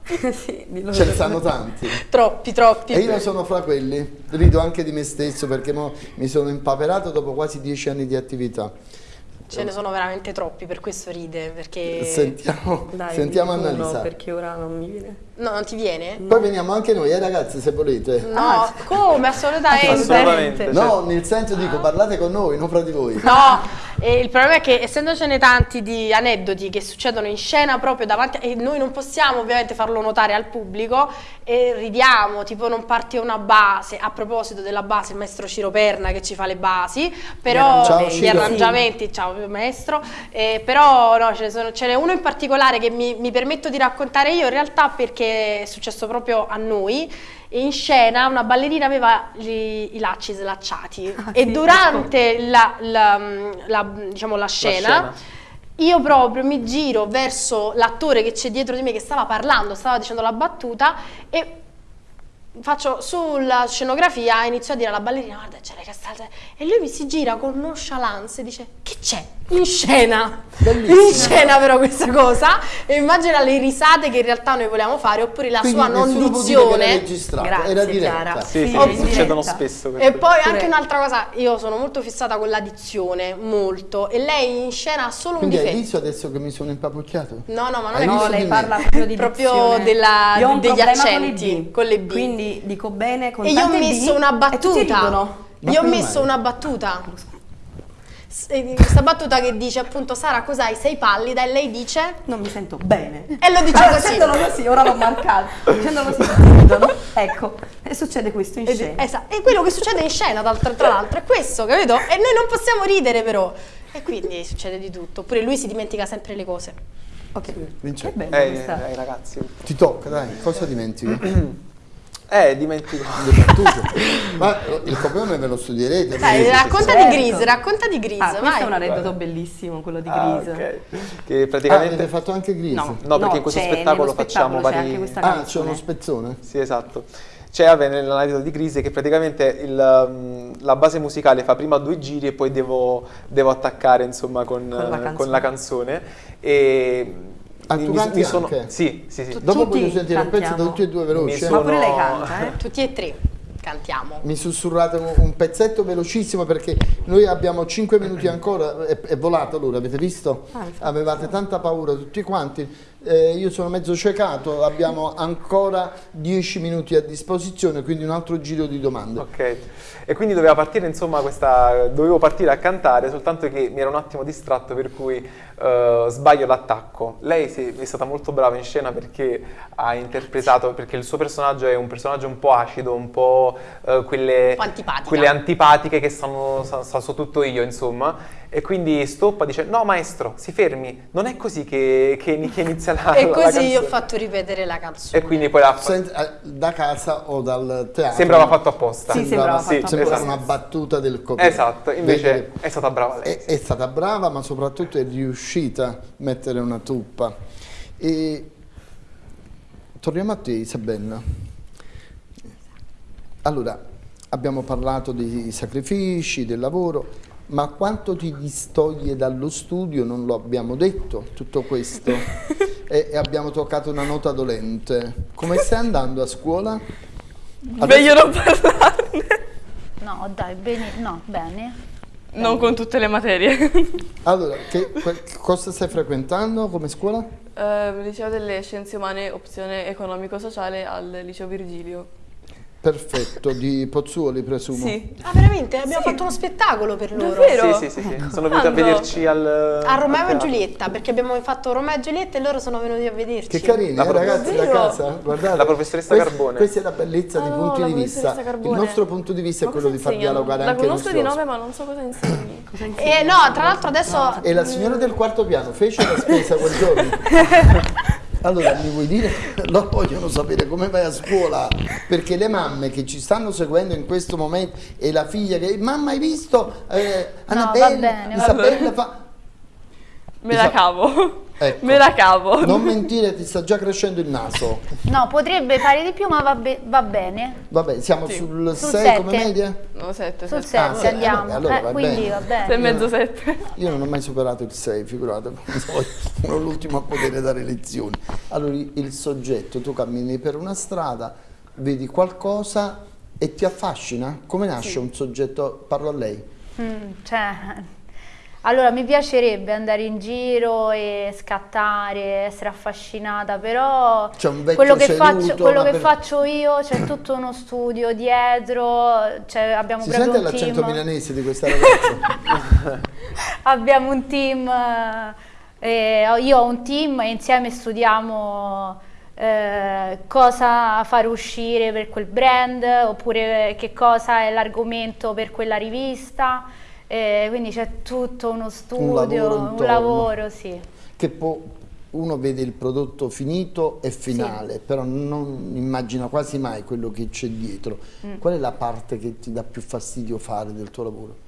sì, Ce ne stanno tanti. Troppi, troppi. E io sono fra quelli. Rido anche di me stesso perché mi sono impaperato dopo quasi dieci anni di attività. Ce ne sono veramente troppi, per questo ride, perché... Sentiamo, Dai, sentiamo Annalisa. perché ora non mi viene. No, non ti viene? Poi veniamo anche noi, eh ragazzi, se volete. No, ah, come? Assolutamente. Assolutamente. No, certo. nel senso dico, parlate con noi, non fra di voi. No, e il problema è che essendocene tanti di aneddoti che succedono in scena proprio davanti, e noi non possiamo ovviamente farlo notare al pubblico, e ridiamo, tipo non parte una base, a proposito della base, il maestro Ciro Perna che ci fa le basi, però ciao, gli arrangiamenti, ciao maestro, eh, però no, ce n'è uno in particolare che mi, mi permetto di raccontare io in realtà perché è successo proprio a noi. In scena una ballerina aveva gli, i lacci slacciati. Ah, e sì, durante la, la, la, diciamo, la, scena, la scena io proprio mi giro verso l'attore che c'è dietro di me che stava parlando, stava dicendo la battuta e faccio sulla scenografia inizio a dire alla ballerina guarda c'è le castellate e lui mi si gira con nonchalance e dice che c'è in scena. Bellissimo. in scena però questa cosa. E immagina le risate che in realtà noi vogliamo fare oppure la Quindi sua non dizione grazie era Chiara. Sì, sì, sì succedono spesso e poi anche un'altra cosa io sono molto fissata con la dizione molto. E lei in scena ha solo Quindi un difetto. hai visto adesso che mi sono impapucchiato? no no ma non hai è no, lei parla proprio di proprio della, degli accenti. Con le B. Quindi dico bene con e io ho messo una battuta. io ho messo una battuta questa battuta che dice appunto Sara cos'hai? Sei pallida? E lei dice non mi sento bene. E lo dice allora, così. così ora l'ho marcato. Dicendolo così ecco e succede questo in scena. esatto e quello che succede in scena tra, tra l'altro è questo capito? E noi non possiamo ridere però. E quindi succede di tutto. Oppure lui si dimentica sempre le cose. Ok. Vince. che bello eh, eh, ragazzi. Ti tocca dai cosa dimentichi? Eh, dimentico. Ma il copione ve lo studierete. Dai, racconta certo. di Grise, racconta di Grise. Ah, questo è un aneddoto bellissimo, quello di Grise. Ah, okay. Che praticamente... Ah, avete fatto anche Grise? No, no perché in questo spettacolo, facciamo vari... Ah, c'è uno spezzone? Sì, esatto. C'è nell'aneddoto di Grise che praticamente il, mm, la base musicale fa prima due giri e poi devo, devo attaccare insomma con, con, la, con la canzone. E Ah, tu mi, canti mi sono, anche? sì, sì, sì. Dopo Tutti voglio sentire un pezzo da tutti e due veloci. Eh. Ma pure lei sono- canta, eh? Tutti e tre cantiamo. Mi sussurrate un, un pezzetto velocissimo perché noi abbiamo 5 minuti ancora, è, è volato l'ora, avete visto? Ah. Avevate tanta paura tutti quanti, Eh, io sono mezzo ciecato, abbiamo ancora 10 minuti a disposizione, quindi un altro giro di domande. Ok, e quindi doveva partire, insomma, questa, dovevo partire a cantare, soltanto che mi ero un attimo distratto, per cui eh, sbaglio l'attacco. Lei si- è stata molto brava in scena perché ha interpretato, perché il suo personaggio è un personaggio un po' acido, un po' eh, quelle, Un po' antipatica. quelle antipatiche che sa, sa so tutto io, insomma. E quindi stoppa, dice, no maestro, si fermi, non è così che, che- che inizia la, e la così ho canzone." fatto ripetere la canzone. E quindi poi Sent- eh, da casa o dal teatro? Sembrava fatto apposta. Sì, sembrava Sì, fatto Sembrava esatto. una battuta del copione. Esatto, invece Vedi? è stata brava lei. È, è stata brava, ma soprattutto è riuscita a mettere una tuppa. E torniamo a te, Isabella. Allora, abbiamo parlato dei sacrifici, del lavoro, ma quanto ti distoglie dallo studio? Non lo abbiamo detto, tutto questo. e, e abbiamo toccato una nota dolente. Come stai andando a scuola? Meglio non parlarne. No, dai, bene, no, bene. Non con tutte le materie. Allora, che, que- cosa stai frequentando come scuola? Eh, liceo delle Scienze Umane, opzione economico-sociale al liceo Virgilio. Perfetto, di Pozzuoli presumo. Sì. Ah, veramente? Abbiamo fatto uno spettacolo per loro. Davvero? Sì, sì, sì, sì. Sono venuti a vederci al... A Romeo al e. Giulietta, perché abbiamo fatto Romeo e Giulietta e loro sono venuti a vederci. Che carini, La eh, ragazzi da Davvero? casa. Guardate. La professoressa Questa- Carbone. Questa è la bellezza di Ah, punti la di vista. professoressa Il Carbone. nostro punto di vista è Ma quello cosa di far dialogare La anche i conosco di nome, ma non so cosa insegni. Eh, no, tra l'altro adesso... E la signora del quarto piano fece la spesa quel giorno? Allora, mi vuoi dire? Loro vogliono sapere come vai a scuola, perché le mamme che ci stanno seguendo in questo momento e la figlia che mamma hai visto eh, Annabella, bene, va Isabella fa Me la cavo. Ecco. Me la cavo. Non mentire, ti sta già crescendo il naso. No, potrebbe fare di più, ma va, be- va bene. Vabbè, siamo Sì. sul Sul 6 come media? No, sette, Sul sette. 7 sì, andiamo. vabbè, allora Eh, va quindi bene. va Sei e bene. mezzo, sette. Io non ho mai superato il 6, figurate, poi sono l'ultimo a poter dare lezioni. Allora, il soggetto, tu cammini per una strada, vedi qualcosa e ti affascina? Come nasce un soggetto? Parlo a lei. Mm, cioè, allora mi piacerebbe andare in giro e scattare, essere affascinata, però quello che, seduto, faccio, quello che per- faccio io c'è tutto uno studio dietro, cioè abbiamo Si proprio sente un l'accento team. milanese di questa ragazza? Abbiamo un team, eh, io ho un team e insieme studiamo eh, cosa fare uscire per quel brand oppure che cosa è l'argomento per quella rivista. Eh, quindi c'è tutto uno studio, lavoro un lavoro, sì. che poi uno vede il prodotto finito e finale, però non immagina quasi mai quello che c'è dietro. Mm. Qual è la parte che ti dà più fastidio fare del tuo lavoro?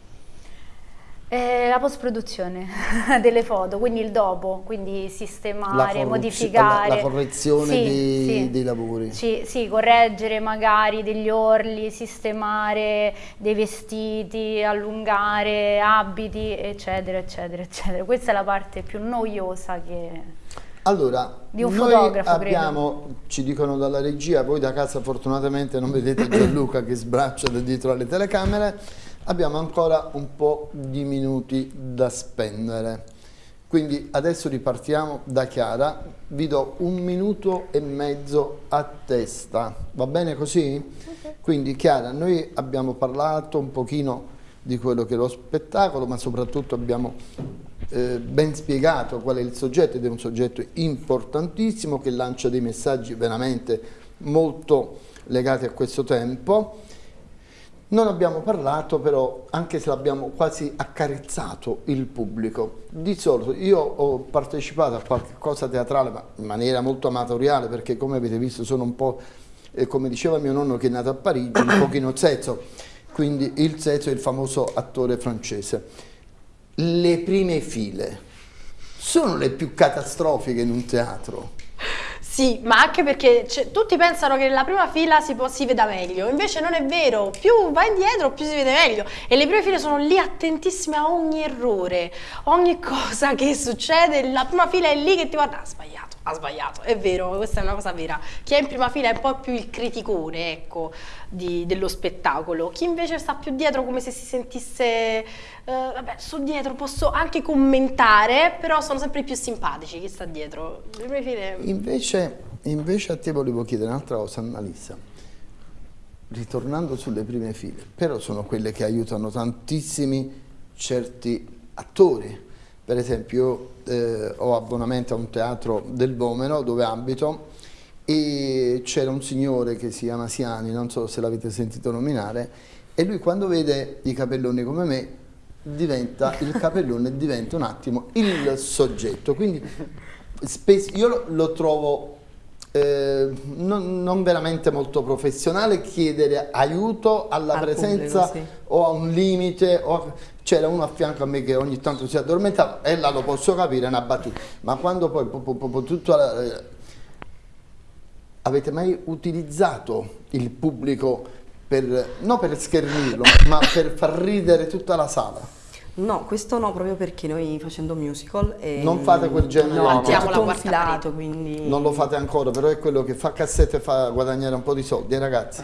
Eh, la post-produzione delle foto, quindi il dopo, quindi sistemare, modificare. la- la correzione Sì, dei- sì. dei lavori. Sì, sì, correggere magari degli orli, sistemare dei vestiti, allungare abiti, eccetera, eccetera, eccetera. Questa è la parte più noiosa che... Allora, Di un noi fotografo, abbiamo, ci dicono dalla regia, voi da casa fortunatamente non vedete Gianluca che sbraccia da dietro alle telecamere, abbiamo ancora un po' di minuti da spendere. Quindi adesso ripartiamo da Chiara, vi do un minuto e mezzo a testa, va bene così? Quindi Chiara, noi abbiamo parlato un pochino di quello che è lo spettacolo, ma soprattutto abbiamo eh, ben spiegato qual è il soggetto ed è un soggetto importantissimo che lancia dei messaggi veramente molto legati a questo tempo. Non abbiamo parlato però, anche se l'abbiamo quasi accarezzato il pubblico. Di solito io ho partecipato a qualche cosa teatrale, ma in maniera molto amatoriale, perché come avete visto sono un po', eh, come diceva mio nonno che è nato a Parigi, un pochino zezzo, quindi il zezzo è il famoso attore francese. Le prime file sono le più catastrofiche in un teatro. Sì, ma anche perché c'è- tutti pensano che nella prima fila si, si veda meglio, invece non è vero, più vai indietro più si vede meglio. E le prime file sono lì attentissime a ogni errore, ogni cosa che succede, la prima fila è lì che ti guarda, ha sbagliato, ha sbagliato, è vero, questa è una cosa vera. Chi è in prima fila è un po' più il criticone, ecco, di, dello spettacolo. Chi invece sta più dietro come se si sentisse, eh, vabbè, sto dietro, posso anche commentare, però sono sempre più simpatici chi sta dietro. File... Invece, invece a te volevo chiedere un'altra cosa, Annalisa. Ritornando sulle prime file, però sono quelle che aiutano tantissimi certi attori. Per esempio eh, ho abbonamento a un teatro del Vomero dove abito e c'era un signore che si chiama Siani, non so se l'avete sentito nominare, e lui quando vede i capelloni come me diventa il capellone diventa un attimo il soggetto quindi spesso io lo, lo trovo eh, non, non, veramente molto professionale chiedere aiuto alla Al presenza pubblico, sì. o a un limite c'era uno a fianco a me che ogni tanto si addormentava e là lo posso capire è una battuta. Ma quando poi po, po, po, tutto la, eh, avete mai utilizzato il pubblico per, non per schernirlo ma per far ridere tutta la sala? No, questo no, proprio perché noi facendo musical... E non fate quel genere no, no, abbiamo la confilato, quindi... Non lo fate ancora, però è quello che fa cassette e fa guadagnare un po' di soldi, eh, ragazzi.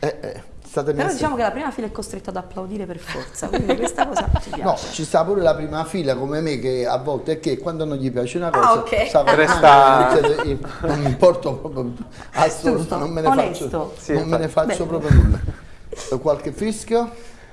Eh, eh, state però diciamo che la prima fila è costretta ad applaudire per forza, quindi questa cosa ci piace. No, ci sta pure la prima fila come me che a volte è che quando non gli piace una cosa... Ah, ok. Sa, Resta... non mi importo proprio... Assolutamente, non me ne Onesto. faccio, sì, non me ne faccio proprio nulla. Qualche fischio?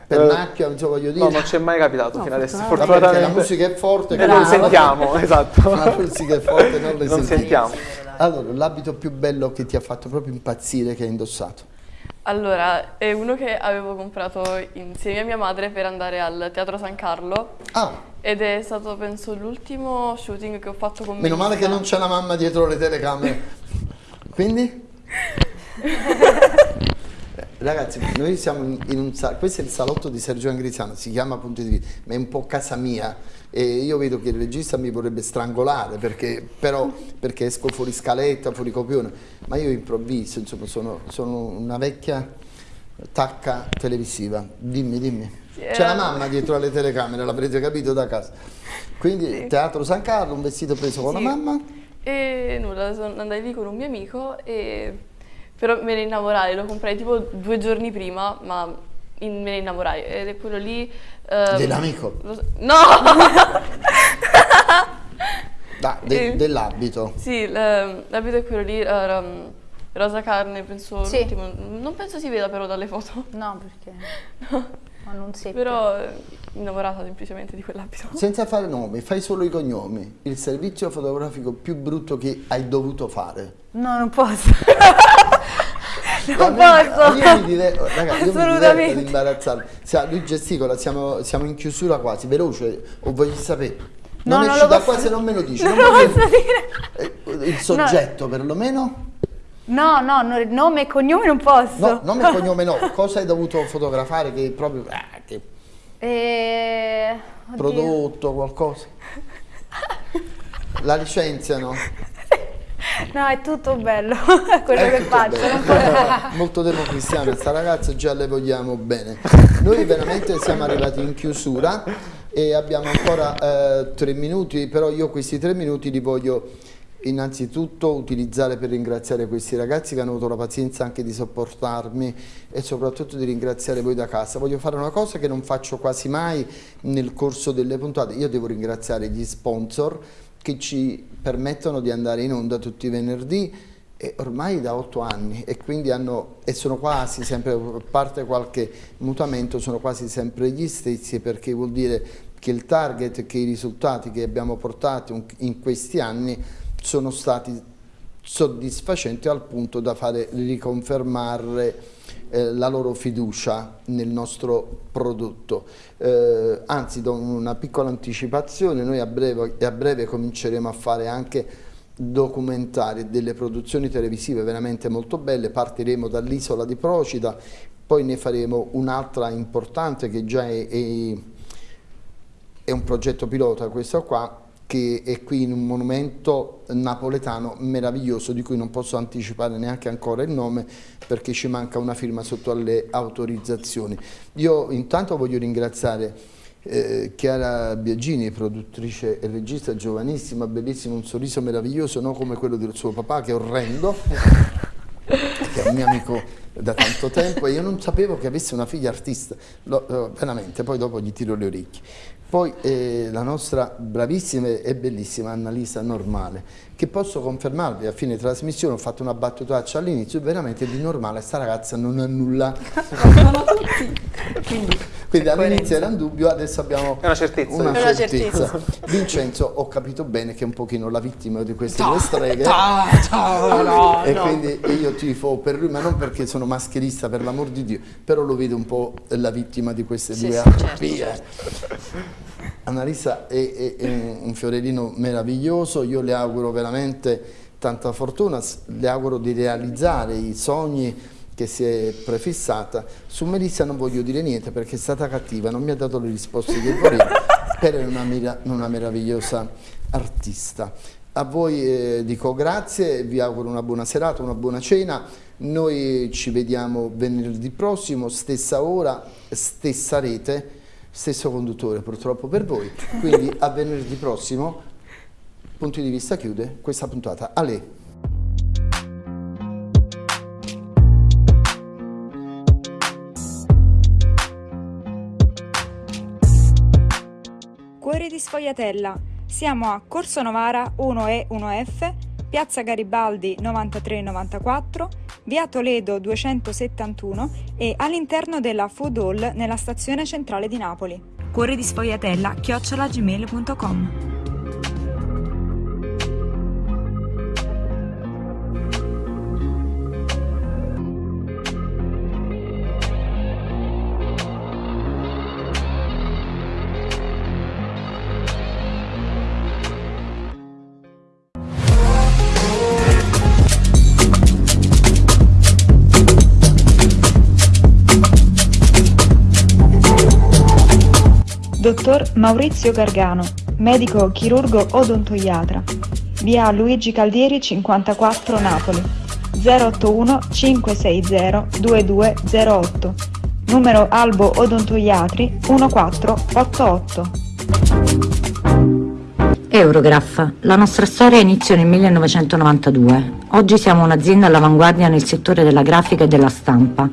Pernacchia, non so voglio dire. No, non ci è mai capitato no, fino adesso. Fortunatamente. la musica è forte. E non sentiamo, esatto. La musica è forte, non le non sentiamo. Allora, l'abito più bello che ti ha fatto proprio impazzire che hai indossato? Allora, è uno che avevo comprato insieme a mia madre per andare al Teatro San Carlo. Ah. Ed è stato, penso, l'ultimo shooting che ho fatto con Meno male che non c'è la mamma dietro le telecamere. Quindi? Ragazzi, noi siamo in un salotto, questo è il salotto di Sergio Angrisano, si chiama Punti di Vita, ma è un po' casa mia e io vedo che il regista mi vorrebbe strangolare perché, però, perché esco fuori scaletta, fuori copione, ma io improvviso, insomma sono, sono una vecchia tacca televisiva, dimmi, dimmi. C'è la mamma dietro alle telecamere, l'avrete capito da casa. Quindi sì. Teatro San Carlo, un vestito preso con sì. la mamma? E nulla, andai lì con un mio amico e però me ne innamorai, lo comprai tipo due giorni prima, ma in, me ne innamorai ed è quello lì... Um, Dell'amico? No! da, de, dell'abito? Sì, l'abito è quello lì, um, rosa carne, penso sì. Non penso si veda però dalle foto. No, perché... No. Ma non si Però eh, innamorata semplicemente di quell'abito. Senza fare nomi, fai solo i cognomi. Il servizio fotografico più brutto che hai dovuto fare? No, non posso. non posso. Io mi dire, raga, io mi diverto ad imbarazzarmi. Lui gesticola, siamo, siamo, in chiusura quasi, veloce, o voglio sapere? Non no, esci da qua se non me lo dici. Non, non posso dire. Il soggetto no. perlomeno? No, no, nome e cognome non posso. No, nome e cognome no. Cosa hai dovuto fotografare che proprio... Eh, che... Eh, prodotto, qualcosa? La licenziano? No, è tutto bello quello è che faccio. Molto democristiana, sta ragazza già le vogliamo bene. Noi veramente siamo arrivati in chiusura e abbiamo ancora eh, tre minuti, però io questi tre minuti li voglio innanzitutto utilizzare per ringraziare questi ragazzi che hanno avuto la pazienza anche di sopportarmi e soprattutto di ringraziare voi da casa. Voglio fare una cosa che non faccio quasi mai nel corso delle puntate, io devo ringraziare gli sponsor che ci permettono di andare in onda tutti i venerdì e ormai da otto anni e quindi hanno, e sono quasi sempre, a parte qualche mutamento, sono quasi sempre gli stessi perché vuol dire che il target, che i risultati che abbiamo portato in questi anni sono stati soddisfacenti al punto da fare riconfermare eh, la loro fiducia nel nostro prodotto. Eh, anzi, do una piccola anticipazione, noi a breve, a breve cominceremo a fare anche documentari, delle produzioni televisive veramente molto belle, partiremo dall'isola di Procida, poi ne faremo un'altra importante che già è, è, è un progetto pilota questo qua, che è qui in un monumento napoletano meraviglioso di cui non posso anticipare neanche ancora il nome perché ci manca una firma sotto alle autorizzazioni. Io intanto voglio ringraziare eh, Chiara Biagini, produttrice e regista giovanissima, bellissima, un sorriso meraviglioso, non come quello del suo papà che è orrendo, che è un mio amico da tanto tempo e io non sapevo che avesse una figlia artista, Lo, eh, veramente, poi dopo gli tiro le orecchie. Poi eh, la nostra bravissima e bellissima Annalisa Normale, che posso confermarvi a fine trasmissione, ho fatto una battutaccia all'inizio, veramente di normale, sta ragazza non ha nulla. Sono tutti. Quindi, quindi all'inizio era un dubbio, adesso abbiamo una certezza. Una una certezza. Vincenzo, ho capito bene che è un pochino la vittima di queste due streghe. no, e no. quindi io tifo per lui, ma non perché sono mascherista, per l'amor di Dio, però lo vedo un po' la vittima di queste Sì, due sì, certo, certo. Annalisa è, è- un fiorellino meraviglioso, io le auguro veramente tanta fortuna, le auguro di realizzare i sogni che si è prefissata. Su Melissa non voglio dire niente perché è stata cattiva, non mi ha dato le risposte che volevo, però è una, una meravigliosa artista. A voi eh, dico grazie, vi auguro una buona serata, una buona cena. Noi ci vediamo venerdì prossimo, stessa ora, stessa rete, stesso conduttore purtroppo per voi. Quindi a venerdì prossimo, punti di vista chiude questa puntata. A lei. Cuore di Sfogliatella. Siamo a Corso Novara 1E 1F, Piazza Garibaldi 9394, Via Toledo 271 e all'interno della Food Hall nella stazione centrale di Napoli. Cuore di Sfogliatella chiocciolagmail.com Dottor Maurizio Gargano, medico chirurgo odontoiatra. Via Luigi Caldieri 54 Napoli. 081 560 2208. Numero Albo Odontoiatri 1488. Eurograph. La nostra storia iniziò nel 1992. Oggi siamo un'azienda all'avanguardia nel settore della grafica e della stampa.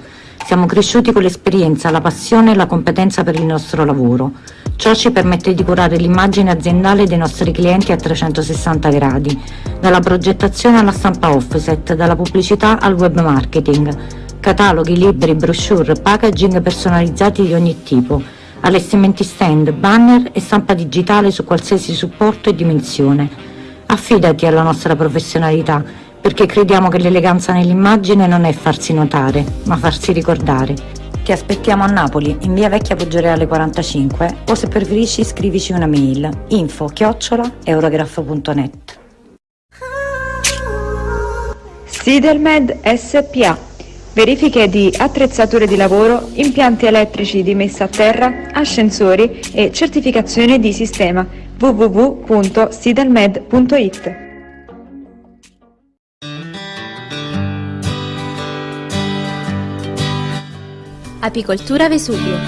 Siamo cresciuti con l'esperienza, la passione e la competenza per il nostro lavoro. Ciò ci permette di curare l'immagine aziendale dei nostri clienti a 360 gradi, dalla progettazione alla stampa offset, dalla pubblicità al web marketing, cataloghi, libri, brochure, packaging personalizzati di ogni tipo, allestimenti stand, banner e stampa digitale su qualsiasi supporto e dimensione. Affidati alla nostra professionalità, perché crediamo che l'eleganza nell'immagine non è farsi notare, ma farsi ricordare. Ti aspettiamo a Napoli, in via Vecchia Poggioreale 45, o se preferisci scrivici una mail info chiocciola eurograph.net. Sidelmed SPA. Verifiche di attrezzature di lavoro, impianti elettrici di messa a terra, ascensori e certificazione di sistema www.sidelmed.it. Apicoltura Vesuvio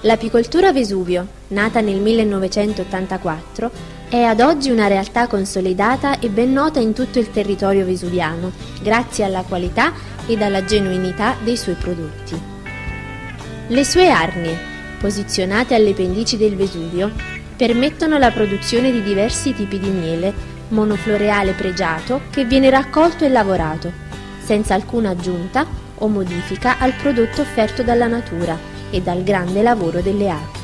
L'apicoltura Vesuvio, nata nel 1984, è ad oggi una realtà consolidata e ben nota in tutto il territorio vesuviano, grazie alla qualità ed alla genuinità dei suoi prodotti. Le sue arnie, posizionate alle pendici del Vesuvio, permettono la produzione di diversi tipi di miele, monofloreale pregiato che viene raccolto e lavorato, senza alcuna aggiunta o modifica al prodotto offerto dalla natura e dal grande lavoro delle api.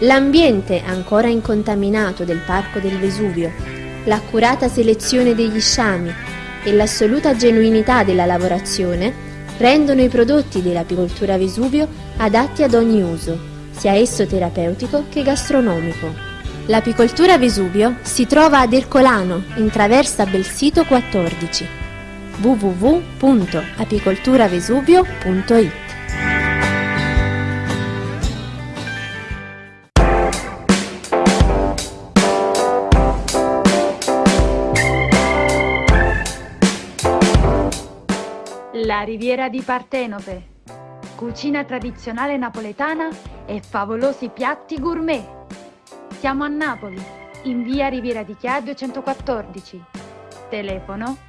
L'ambiente ancora incontaminato del Parco del Vesuvio, l'accurata selezione degli sciami e l'assoluta genuinità della lavorazione rendono i prodotti dell'apicoltura Vesuvio adatti ad ogni uso, sia esso terapeutico che gastronomico. L'apicoltura Vesuvio si trova ad Ercolano, in traversa Belsito 14 www.apicolturavesuvio.it La riviera di Partenope. cucina tradizionale napoletana e favolosi piatti gourmet. Siamo a Napoli, in via Riviera di Chia 214. Telefono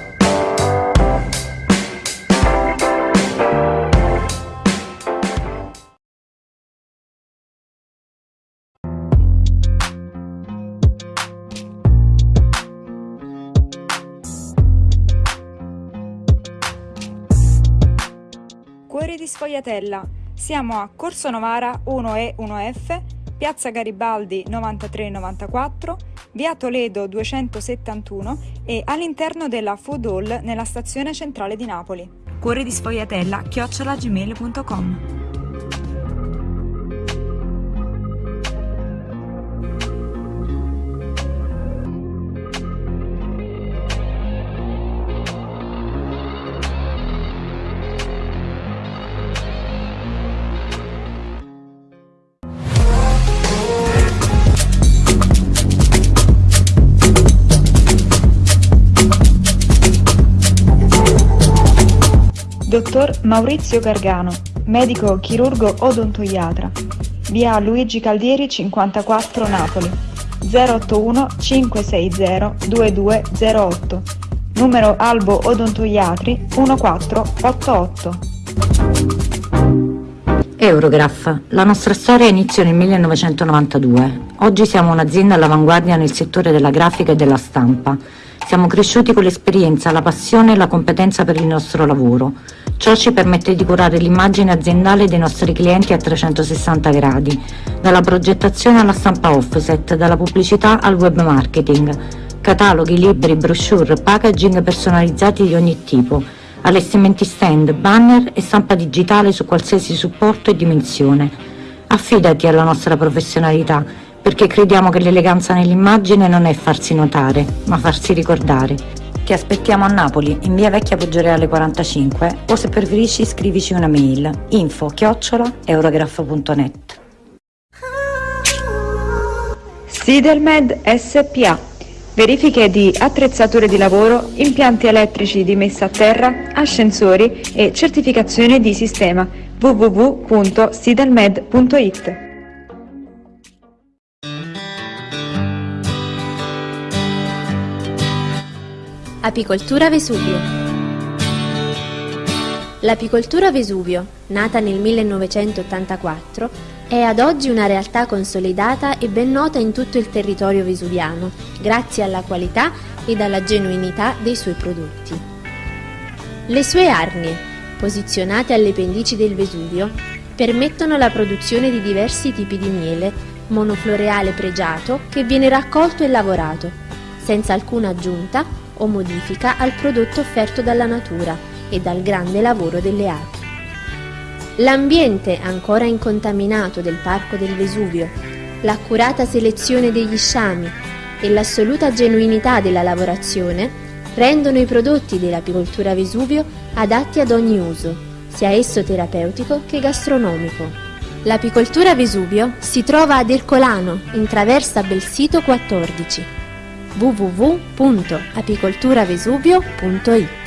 Sfogliatella. Siamo a Corso Novara 1E 1F, Piazza Garibaldi 9394, Via Toledo 271 e all'interno della Food Hall nella stazione centrale di Napoli. Cuori di Sfogliatella chiocciolagmail.com Dottor Maurizio Gargano, medico chirurgo odontoiatra. Via Luigi Caldieri 54 Napoli. 081 560 2208. Numero Albo Odontoiatri 1488. Eurograph. La nostra storia iniziò nel 1992. Oggi siamo un'azienda all'avanguardia nel settore della grafica e della stampa. Siamo cresciuti con l'esperienza, la passione e la competenza per il nostro lavoro. Ciò ci permette di curare l'immagine aziendale dei nostri clienti a 360 gradi, dalla progettazione alla stampa offset, dalla pubblicità al web marketing, cataloghi, libri, brochure, packaging personalizzati di ogni tipo, allestimenti stand, banner e stampa digitale su qualsiasi supporto e dimensione. Affidati alla nostra professionalità, perché crediamo che l'eleganza nell'immagine non è farsi notare, ma farsi ricordare. Ti aspettiamo a Napoli, in via Vecchia Poggioreale 45 o se preferisci scrivici una mail info chiocciola eurograph.net Sidelmed SPA Verifiche di attrezzature di lavoro, impianti elettrici di messa a terra, ascensori e certificazione di sistema www.sidelmed.it Apicoltura Vesuvio L'apicoltura Vesuvio, nata nel 1984, è ad oggi una realtà consolidata e ben nota in tutto il territorio vesuviano, grazie alla qualità ed alla genuinità dei suoi prodotti. Le sue arnie, posizionate alle pendici del Vesuvio, permettono la produzione di diversi tipi di miele, monofloreale pregiato che viene raccolto e lavorato, senza alcuna aggiunta o modifica al prodotto offerto dalla natura e dal grande lavoro delle api. L'ambiente ancora incontaminato del Parco del Vesuvio, l'accurata selezione degli sciami e l'assoluta genuinità della lavorazione rendono i prodotti dell'apicoltura Vesuvio adatti ad ogni uso, sia esso terapeutico che gastronomico. L'apicoltura Vesuvio si trova ad Ercolano, in traversa Belsito 14 www.apicolturavesuvio.it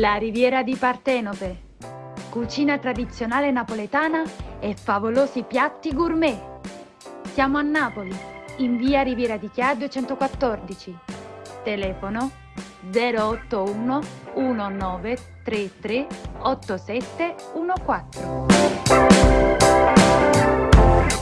La riviera di Partenope. Cucina tradizionale napoletana e favolosi piatti gourmet. Siamo a Napoli, in via Riviera di Chia 214. Telefono 081 1933 8714